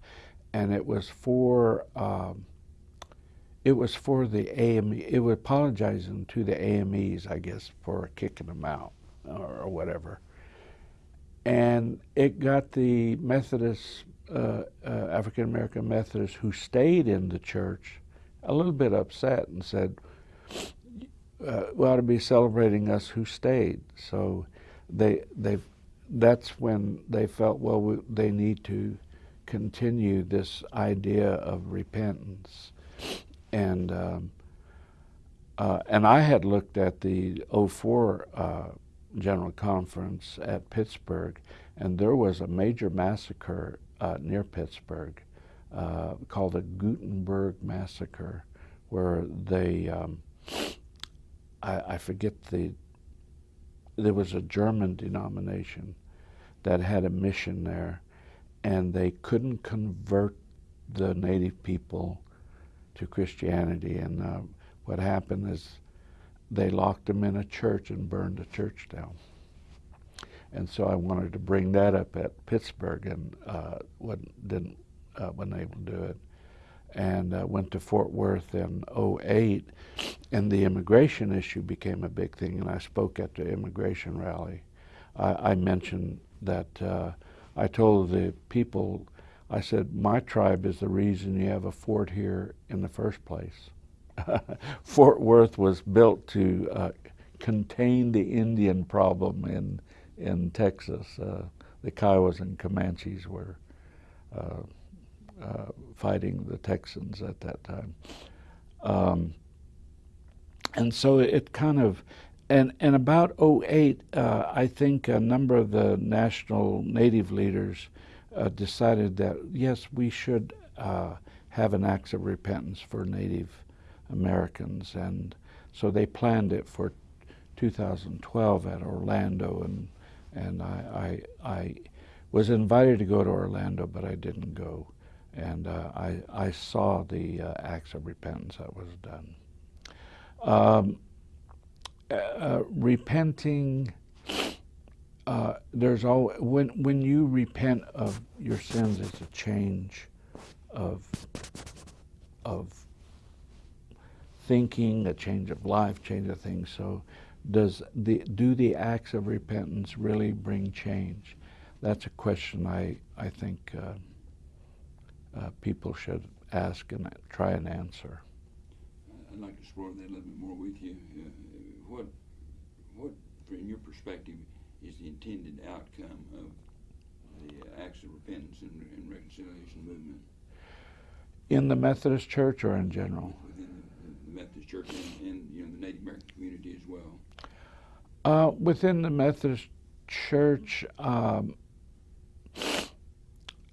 and it was for um, it was for the AME. It was apologizing to the AMEs, I guess, for kicking them out or, or whatever. And it got the Methodist, uh, uh, African American Methodists who stayed in the church a little bit upset and said, uh, "We ought to be celebrating us who stayed." So they they that's when they felt well we, they need to continue this idea of repentance. And um, uh, and I had looked at the 04 uh, General Conference at Pittsburgh, and there was a major massacre uh, near Pittsburgh uh, called the Gutenberg Massacre, where they, um, I, I forget the, there was a German denomination that had a mission there and they couldn't convert the native people to Christianity. And uh, what happened is they locked them in a church and burned the church down. and so I wanted to bring that up at Pittsburgh, and uh, didn't uh, wasn't able to do it. And uh, went to Fort Worth in 08, and the immigration issue became a big thing. And I spoke at the immigration rally. I, I mentioned that uh, I told the people, I said, my tribe is the reason you have a fort here in the first place. [laughs] Fort Worth was built to uh, contain the Indian problem in in Texas. Uh, the Kiowas and Comanches were uh, uh, fighting the Texans at that time. Um, and so it kind of, and, and about 08, uh, I think a number of the national Native leaders uh, decided that, yes, we should uh, have an act of repentance for Native Americans. And so they planned it for 2012 at Orlando, and, and I, I, I was invited to go to Orlando, but I didn't go. And uh, I, I saw the uh, acts of repentance that was done. Um, uh, repenting, uh, there's all when when you repent of your sins, it's a change of of thinking, a change of life, change of things. So, does the do the acts of repentance really bring change? That's a question I I think uh, uh, people should ask and try and answer. I'd like to explore that a little bit more with you. Uh, what, what, from your perspective, is the intended outcome of the acts of repentance and, and reconciliation movement In the Methodist Church or in general? within the, the Methodist Church and, and you know the Native American community as well? Uh, within the Methodist Church, um,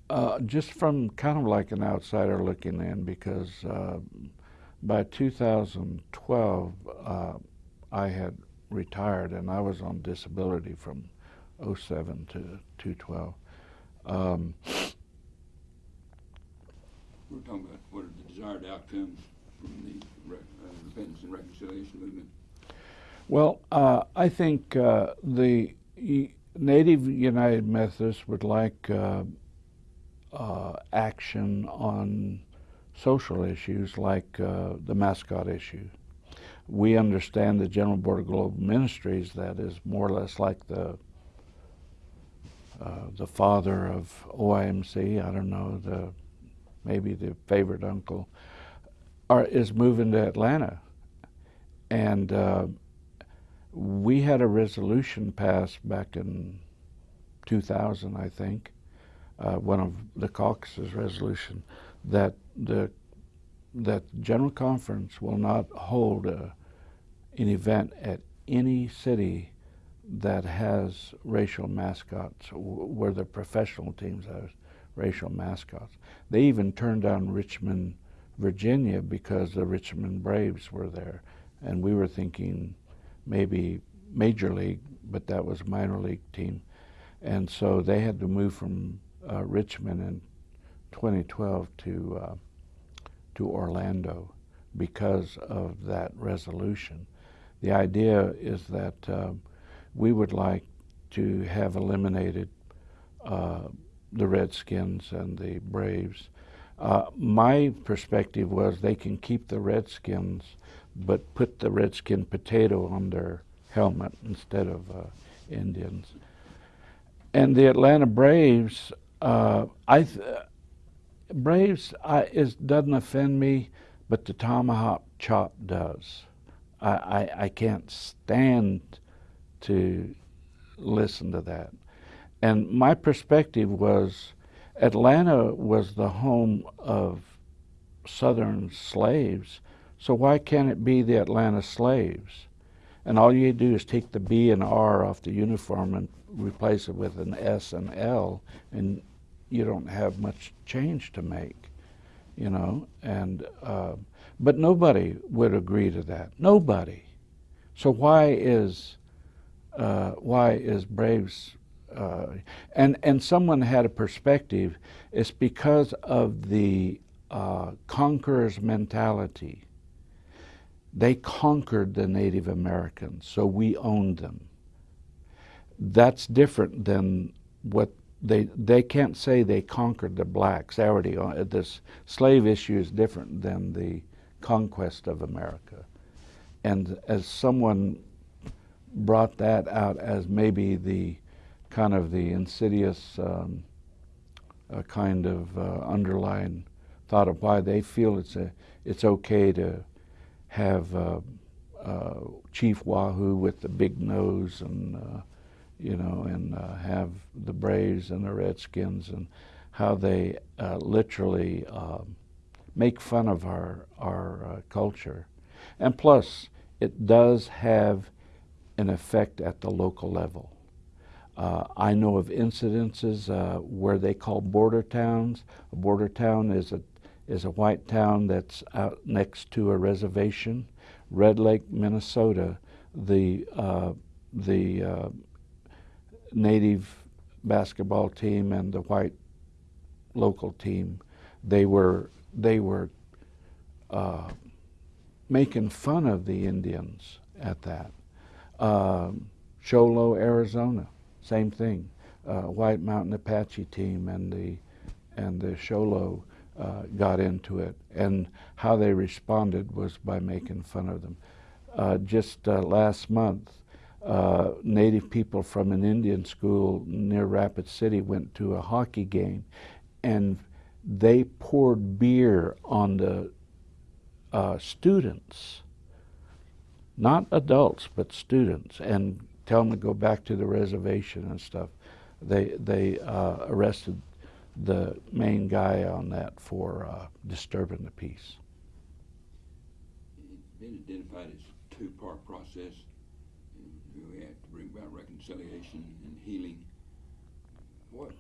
uh, just from kind of like an outsider looking in, because uh, by 2012, uh, I had retired and I was on disability from 07 to 2012. Um, We're talking about what are the desired outcomes from the re- uh, repentance and reconciliation movement. Well, uh, I think uh, the Native United Methodists would like uh, uh, action on social issues like uh, the mascot issue. We understand the General Board of Global Ministries that is more or less like the uh, the father of OIMC. I don't know the maybe the favorite uncle, are, is moving to Atlanta, and uh, we had a resolution passed back in 2000, I think, uh, one of the caucus's resolution that the that general conference will not hold a, an event at any city that has racial mascots where the professional teams have racial mascots. They even turned down Richmond, Virginia because the Richmond Braves were there. And we were thinking maybe major league, but that was minor league team. And so they had to move from uh, Richmond in 2012 to uh, to Orlando because of that resolution. The idea is that uh, we would like to have eliminated uh, the Redskins and the Braves. Uh, my perspective was they can keep the Redskins, but put the Redskin potato on their helmet instead of uh, Indians. And the Atlanta Braves, uh, I Braves I, is doesn't offend me, but the tomahawk chop does. I, I, I can't stand to listen to that. And my perspective was Atlanta was the home of Southern slaves, so why can't it be the Atlanta slaves? And all you do is take the B and R off the uniform and replace it with an S and L, and you don't have much change to make, you know. And uh, but nobody would agree to that. Nobody. So why is uh, why is Braves uh, and and someone had a perspective. It's because of the uh, conqueror's mentality. They conquered the Native Americans, so we owned them. that's different than what they they can't say they conquered the blacks. They already this slave issue is different than the conquest of America. And as someone brought that out as maybe the kind of the insidious um, kind of uh, underlying thought of why they feel it's a it's okay to have uh, uh Chief Wahoo with the big nose and uh, you know and uh, have the Braves and the Redskins and how they literally um, make fun of our our culture, and plus it does have an effect at the local level. Uh, I know of incidences uh, where they call border towns. A border town is a is a white town that's out next to a reservation. Red Lake, Minnesota, the uh, the uh, native basketball team and the white local team, they were they were uh, making fun of the Indians at that. Um, Show Low, Arizona, same thing. Uh, White Mountain Apache team and the and the Show Low uh, got into it, and how they responded was by making fun of them. Uh, just uh, last month, uh, Native people from an Indian school near Rapid City went to a hockey game, and they poured beer on the uh, students, not adults, but students, and tell them to go back to the reservation and stuff. They they uh, arrested the main guy on that for uh, disturbing the peace. It's been identified as a two-part process. We have to bring about reconciliation and healing. What,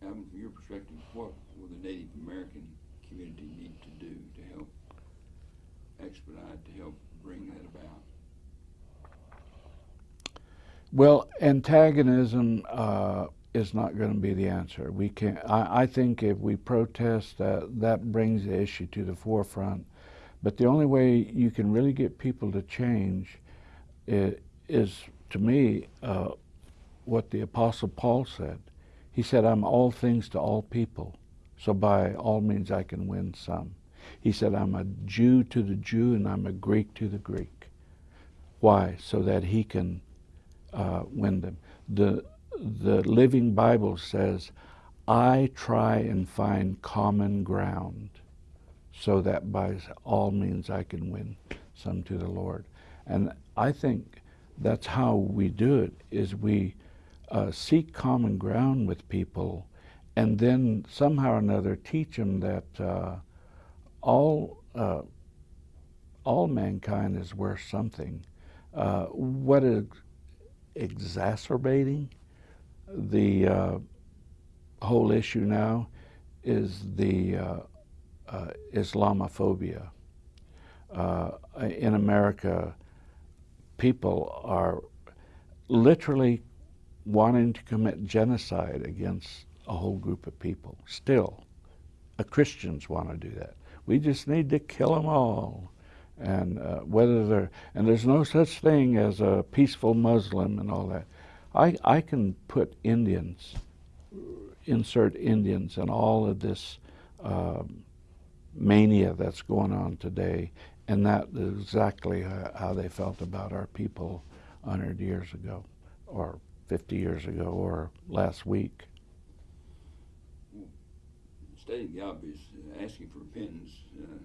from your perspective, what will the Native American community need to do to help expedite, to help bring that about? Well, antagonism uh, is not going to be the answer. We can I, I think if we protest, uh, that brings the issue to the forefront. But the only way you can really get people to change is to me, uh, what the Apostle Paul said. He said, I'm all things to all people, so by all means I can win some. He said, I'm a Jew to the Jew and I'm a Greek to the Greek. Why? So that he can uh, win them. The, the Living Bible says, I try and find common ground so that by all means I can win some to the Lord. And I think that's how we do it, is we uh, seek common ground with people and then somehow or another teach them that uh, all, uh, all mankind is worth something. Uh, what is exacerbating the uh, whole issue now is the uh, Islamophobia. In America, people are literally wanting to commit genocide against a whole group of people. Still, Christians want to do that. We just need to kill them all and uh, whether they're and there's no such thing as a peaceful Muslim and all that. I I can put Indians, insert Indians in all of this uh, mania that's going on today, and that is exactly how, how they felt about our people 100 years ago, or 50 years ago, or last week. Stating the obvious, asking for repentance, uh,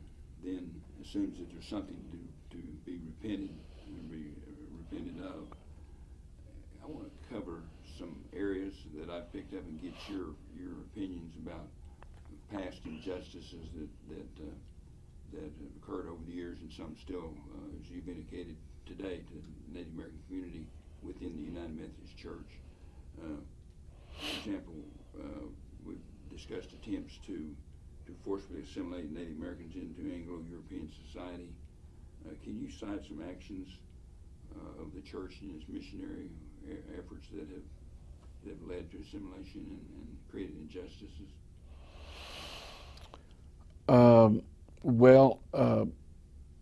then assumes that there's something to, to be repented, to be repented of. I want to cover some areas that I've picked up and get your your opinions about past injustices that that uh, that have occurred over the years, and some still, uh, as you've indicated today, to the Native American community within the United Methodist Church. Uh, for example, uh, we've discussed attempts to to forcibly assimilate Native Americans into Anglo-European society. Uh, can you cite some actions uh, of the church and its missionary efforts that have that have led to assimilation and, and created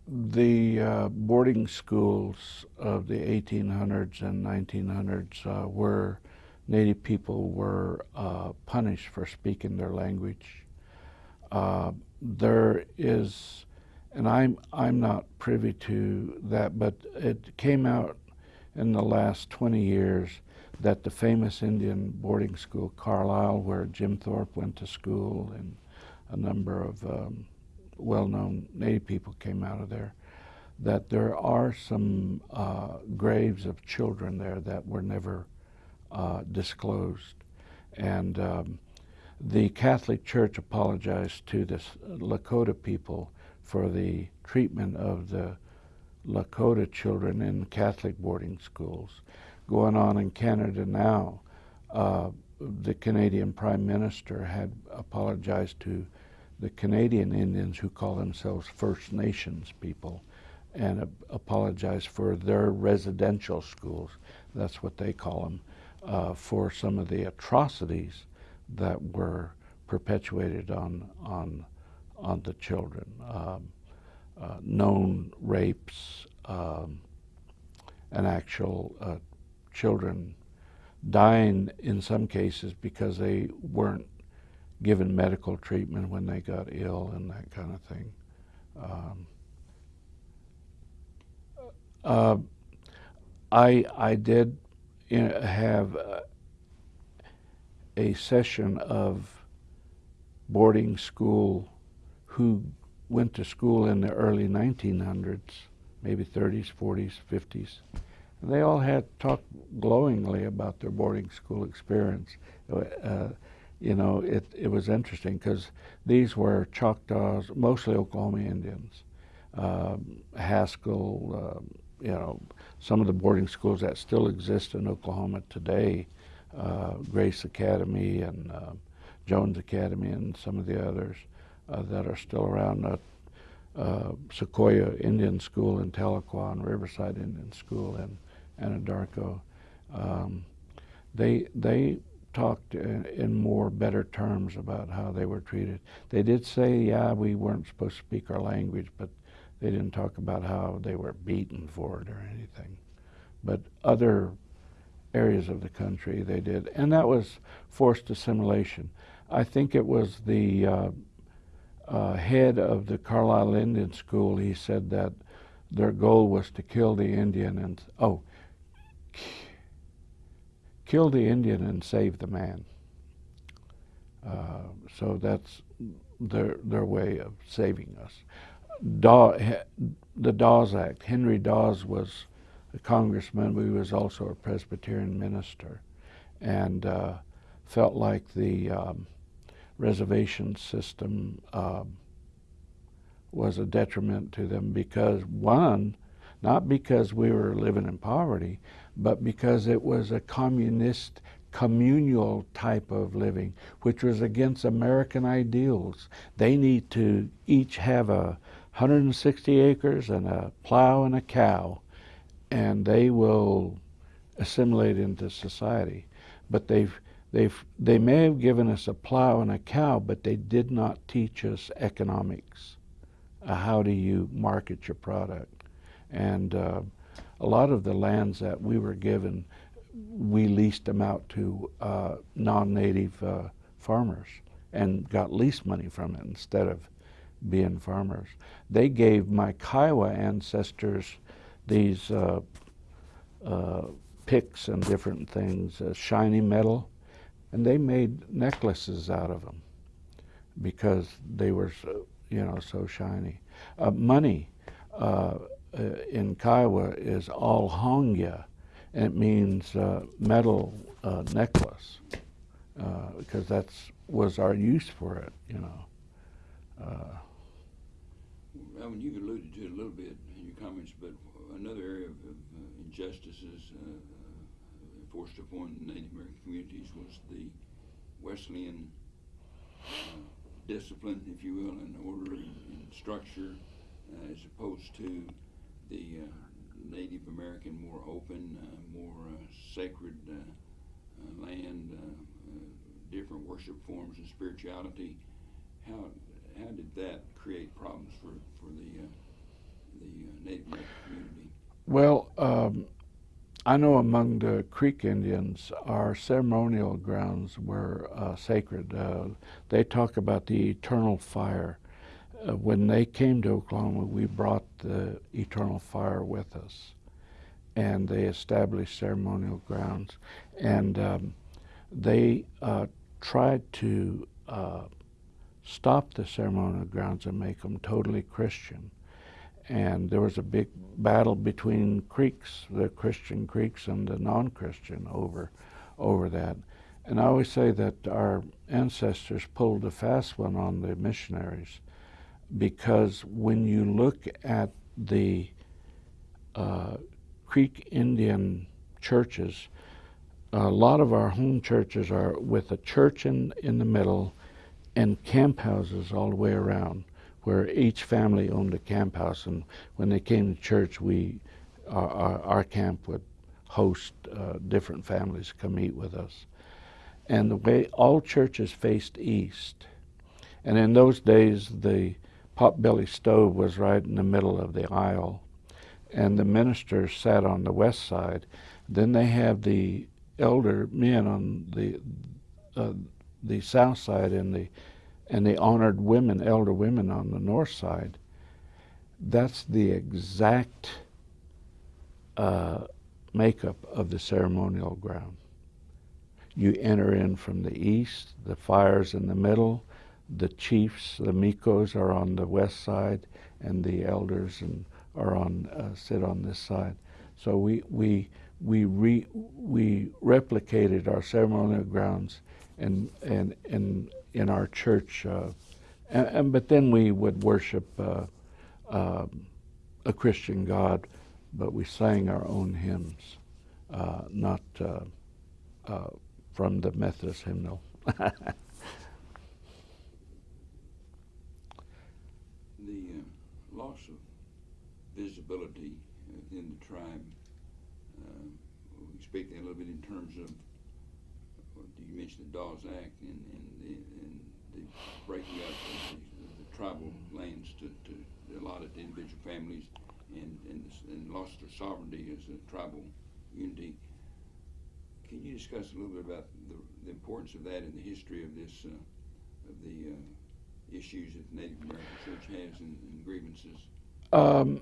the uh, boarding schools of the 1800s and 1900s uh, where Native people were uh, punished for speaking their language. Uh, there is, and I'm I'm not privy to that, but it came out in the last 20 years that the famous Indian boarding school, Carlisle, where Jim Thorpe went to school, and a number of um, well-known Native people came out of there, that there are some uh, graves of children there that were never uh, disclosed. And um, the Catholic Church apologized to the Lakota people for the treatment of the Lakota children in Catholic boarding schools. Going on in Canada now, uh, the Canadian Prime Minister had apologized to the Canadian Indians who call themselves First Nations people and uh, apologized for their residential schools, that's what they call them, uh, for some of the atrocities that were perpetuated on, on, on the children. Um, uh, known rapes, um, and actual uh, children dying in some cases because they weren't given medical treatment when they got ill and that kind of thing. Um, uh, I I did you know, have uh, a session of boarding school who went to school in the early 1900s, maybe 30s, 40s, 50s. And they all had talked glowingly about their boarding school experience. Uh, you know, it, it was interesting because these were Choctaws, mostly Oklahoma Indians, um, Haskell, um, you know, some of the boarding schools that still exist in Oklahoma today, uh, Grace Academy and uh, Jones Academy and some of the others uh, that are still around. Uh, uh, Sequoyah Indian School in Tahlequah and Riverside Indian School in Anadarko. Um, they they talked in, more better terms about how they were treated. They did say, yeah, we weren't supposed to speak our language, but they didn't talk about how they were beaten for it or anything. But other areas of the country they did, and that was forced assimilation. I think it was the uh, uh, head of the Carlisle Indian School. He said that their goal was to kill the Indian and oh, kill the Indian and save the man. Uh, so that's their their way of saving us. Daw, the Dawes Act. Henry Dawes was a congressman, he was also a Presbyterian minister, and uh, felt like the um, reservation system um, was a detriment to them because one, not because we were living in poverty, but because it was a communist communal type of living, which was against American ideals. They need to each have a 160 acres and a plow and a cow, and they will assimilate into society. But they've They've, they may have given us a plow and a cow, but they did not teach us economics. Uh, how do you market your product? And uh, a lot of the lands that we were given, we leased them out to uh, non-native uh, farmers and got lease money from it instead of being farmers. They gave my Kiowa ancestors these uh, uh, picks and different things, shiny metal, and they made necklaces out of them because they were so, you know so shiny. Uh, money uh, uh in Kiowa is all hongya, and it means uh, metal uh, necklace uh, because that's was our use for it, you know. I mean, you alluded to it a little bit in your comments, but another area of, of injustices forced upon Native American communities was the Wesleyan uh, discipline, if you will, and order and structure, uh, as opposed to the uh, Native American more open, uh, more uh, sacred land, different worship forms and spirituality. How how did that create problems for for the the Native American community? Well, um, I know among the Creek Indians, our ceremonial grounds were uh, sacred. Uh, they talk about the eternal fire. Uh, when they came to Oklahoma, we brought the eternal fire with us, and they established ceremonial grounds, and um, they uh, tried to uh, stop the ceremonial grounds and make them totally Christian. And there was a big battle between Creeks, the Christian Creeks and the non-Christian over over that. And I always say that our ancestors pulled a fast one on the missionaries because when you look at the uh, Creek Indian churches, a lot of our home churches are with a church in, in the middle and camp houses all the way around where each family owned a camp house, and when they came to church, we our, our, our camp would host uh, different families come eat with us. And the way all churches faced east, and in those days the potbelly stove was right in the middle of the aisle, and the ministers sat on the west side. Then they have the elder men on the uh, the south side and the and they honored women, elder women on the north side. That's the exact uh, makeup of the ceremonial ground. You enter in from the east, the fire's in the middle, the chiefs, the mikos are on the west side, and the elders and are on uh, sit on this side. So we we we re, we replicated our ceremonial grounds and and and in our church. Uh, and, and, but then we would worship uh, uh, a Christian God, but we sang our own hymns, uh, not uh, uh, from the Methodist hymnal. [laughs] the loss of visibility within the tribe. we speak a little bit in terms of you mentioned the Dawes Act and, and, the, and the breaking up of the, the tribal lands to, to allotted to individual families and, and, and lost their sovereignty as a tribal unity. Can you discuss a little bit about the, the importance of that in the history of this, uh, of the uh, issues that the Native American Church has and, and grievances? Um,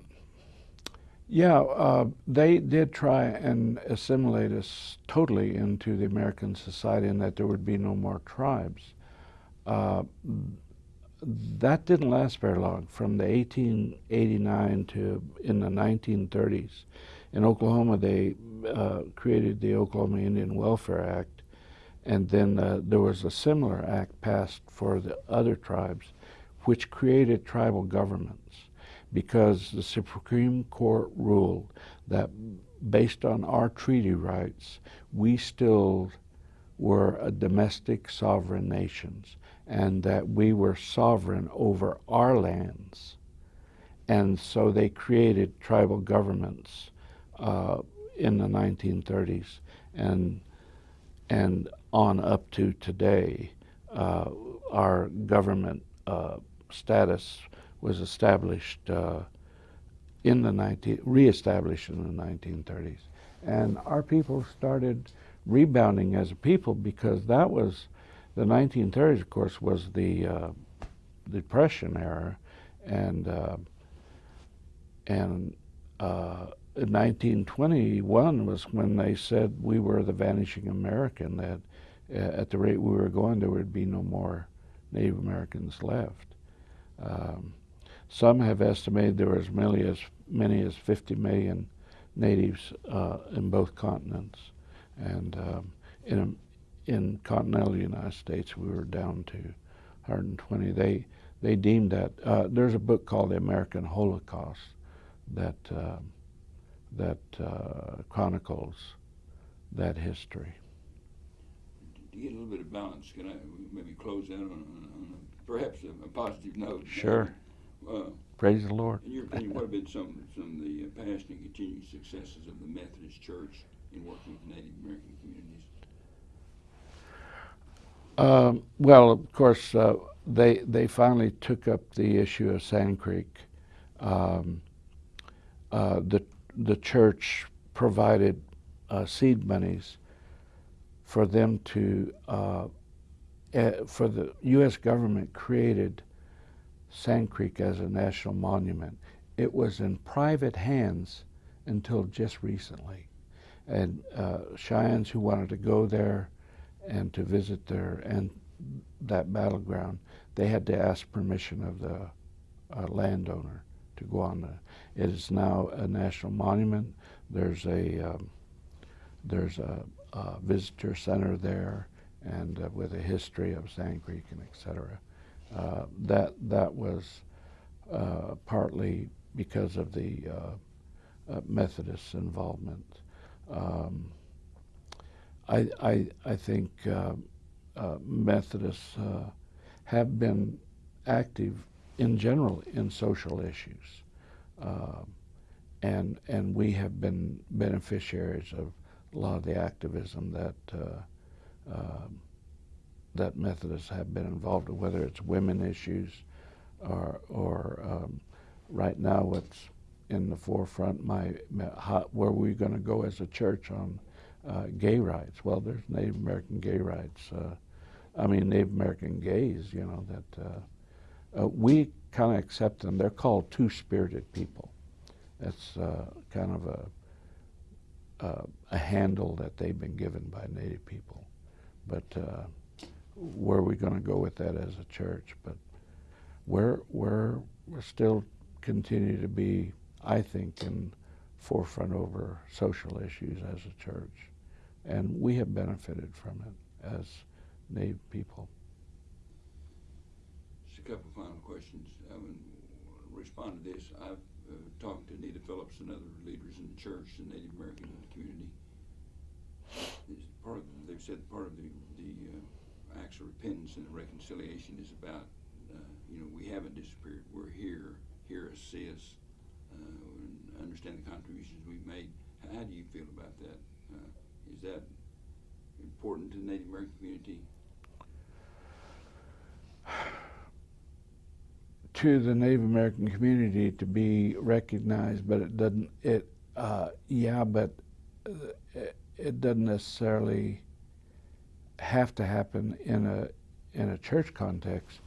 yeah, uh, they did try and assimilate us totally into the American society and that there would be no more tribes. Uh, that didn't last very long. From the 1889 to in the 1930s, in Oklahoma they uh, created the Oklahoma Indian Welfare Act, and then uh, there was a similar act passed for the other tribes, which created tribal governments because the Supreme Court ruled that based on our treaty rights, we still were a domestic sovereign nations and that we were sovereign over our lands. And so they created tribal governments uh, in the 1930s and, and on up to today. Uh, our government uh, status was established uh, in the 19, reestablished in the 1930s. And our people started rebounding as a people because that was, the 1930s, of course, was the uh, Depression era. And, uh, and uh, 1921 was when they said we were the vanishing American, that uh, at the rate we were going, there would be no more Native Americans left. Um, some have estimated there were as many as, many as 50 million natives uh, in both continents. And um, in, in continental United States, we were down to 120. They, they deemed that, uh, there's a book called The American Holocaust that, uh, that uh, chronicles that history. To get a little bit of balance, can I maybe close in on, on a, perhaps a, a positive note? Sure. Uh, Praise the Lord. in your opinion, what have been some, some of the uh, past and continued successes of the Methodist Church in working with Native American communities? Um, well, of course, uh, they they finally took up the issue of Sand Creek. Um, uh, the the church provided uh, seed monies for them to, uh, eh, for the U.S. government created Sand Creek as a national monument. It was in private hands until just recently. And uh, Cheyennes who wanted to go there and to visit there and that battleground, they had to ask permission of the uh, landowner to go on the. It is now a national monument. There's a um, there's a, a visitor center there, and uh, with a history of Sand Creek and et cetera. Uh, that that was uh, partly because of the uh, uh, Methodist involvement. Um, I, I, I think uh, Methodists have been active in general in social issues. And, and we have been beneficiaries of a lot of the activism that, um, that Methodists have been involved in, whether it's women issues or, or um, right now what's in the forefront, my, how, where we're going to go as a church on uh, gay rights. Well, there's Native American gay rights. Uh, I mean, Native American gays, you know, that uh, uh we kind of accept them. They're called two-spirited people. That's uh, kind of a, uh, a handle that they've been given by Native people. But where we're we going to go with that as a church? But we're, we're, we're still continue to be, I think, in forefront over social issues as a church. And we have benefited from it as Native people. Just a couple final questions. I would respond to this. I've uh, talked to Nita Phillips and other leaders in the church, the Native American community. Part of, they've said part of the, the uh, acts of repentance and reconciliation is about, uh, you know, we haven't disappeared. We're here. Hear us, see us, uh, understand the contributions we've made. How, do you feel about that? Uh, is that important to the Native American community? [sighs] to the Native American community to be recognized, but it doesn't. It uh, yeah, but it, it doesn't necessarily have to happen in a in a church context.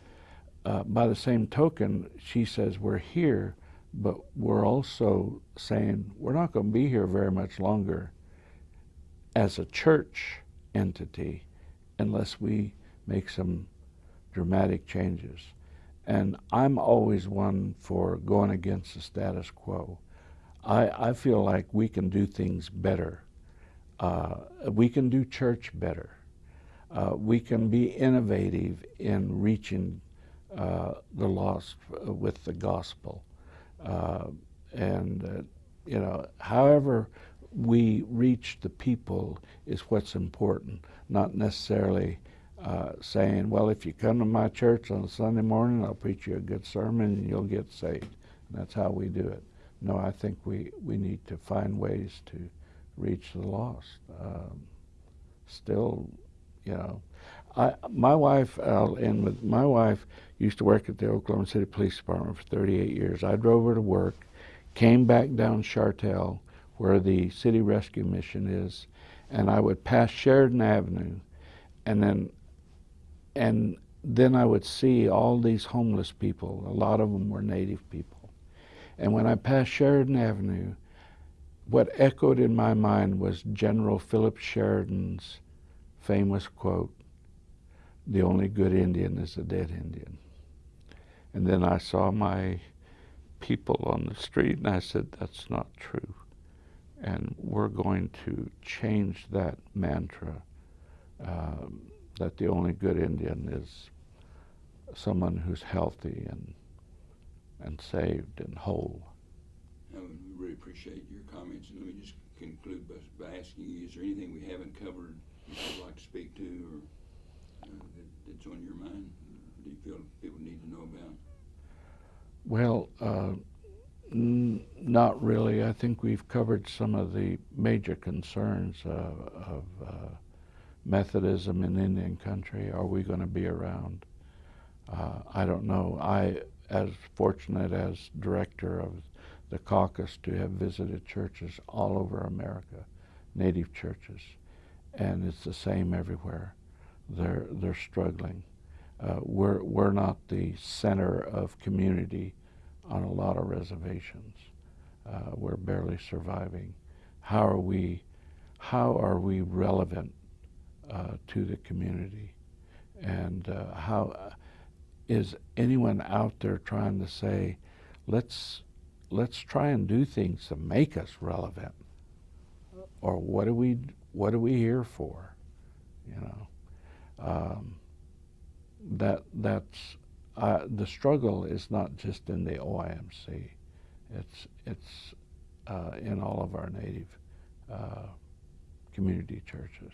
Uh, by the same token, she says we're here, but we're also saying we're not going to be here very much longer as a church entity unless we make some dramatic changes. And I'm always one for going against the status quo. I, I feel like we can do things better. Uh, we can do church better. Uh, we can be innovative in reaching uh, the lost with the gospel. Uh, and, uh, you know, however we reach the people is what's important, not necessarily uh, saying, well, if you come to my church on Sunday morning, I'll preach you a good sermon and you'll get saved. And that's how we do it. No, I think we, we need to find ways to reach the lost. Um, still, you know, I, my wife, I'll end with, my wife used to work at the Oklahoma City Police Department for 38 years. I drove her to work, came back down Shartel, where the City Rescue Mission is, and I would pass Sheridan Avenue, and then and then I would see all these homeless people. A lot of them were native people. And when I passed Sheridan Avenue, what echoed in my mind was General Philip Sheridan's famous quote, the only good Indian is a dead Indian. And then I saw my people on the street and I said, that's not true. And we're going to change that mantra. Um, that the only good Indian is someone who's healthy and and saved and whole. Would really appreciate your comments. And let me just conclude by, by asking you, is there anything we haven't covered you'd like to speak to or uh, that, that's on your mind? Do you feel people need to know about? Well, uh, not really. I think we've covered some of the major concerns uh, of uh, Methodism in Indian country? Are we going to be around? Uh, I don't know. I, as fortunate as director of the caucus to have visited churches all over America, native churches, and it's the same everywhere. They're they're struggling. Uh, we're we're not the center of community on a lot of reservations. Uh, we're barely surviving. How are we? How are we relevant uh, to the community? And uh, how uh, is anyone out there trying to say, let's let's try and do things to make us relevant, or what are we what are we here for? You know, um, that that's uh, the struggle is not just in the OIMC. It's it's uh, in all of our native uh, community churches.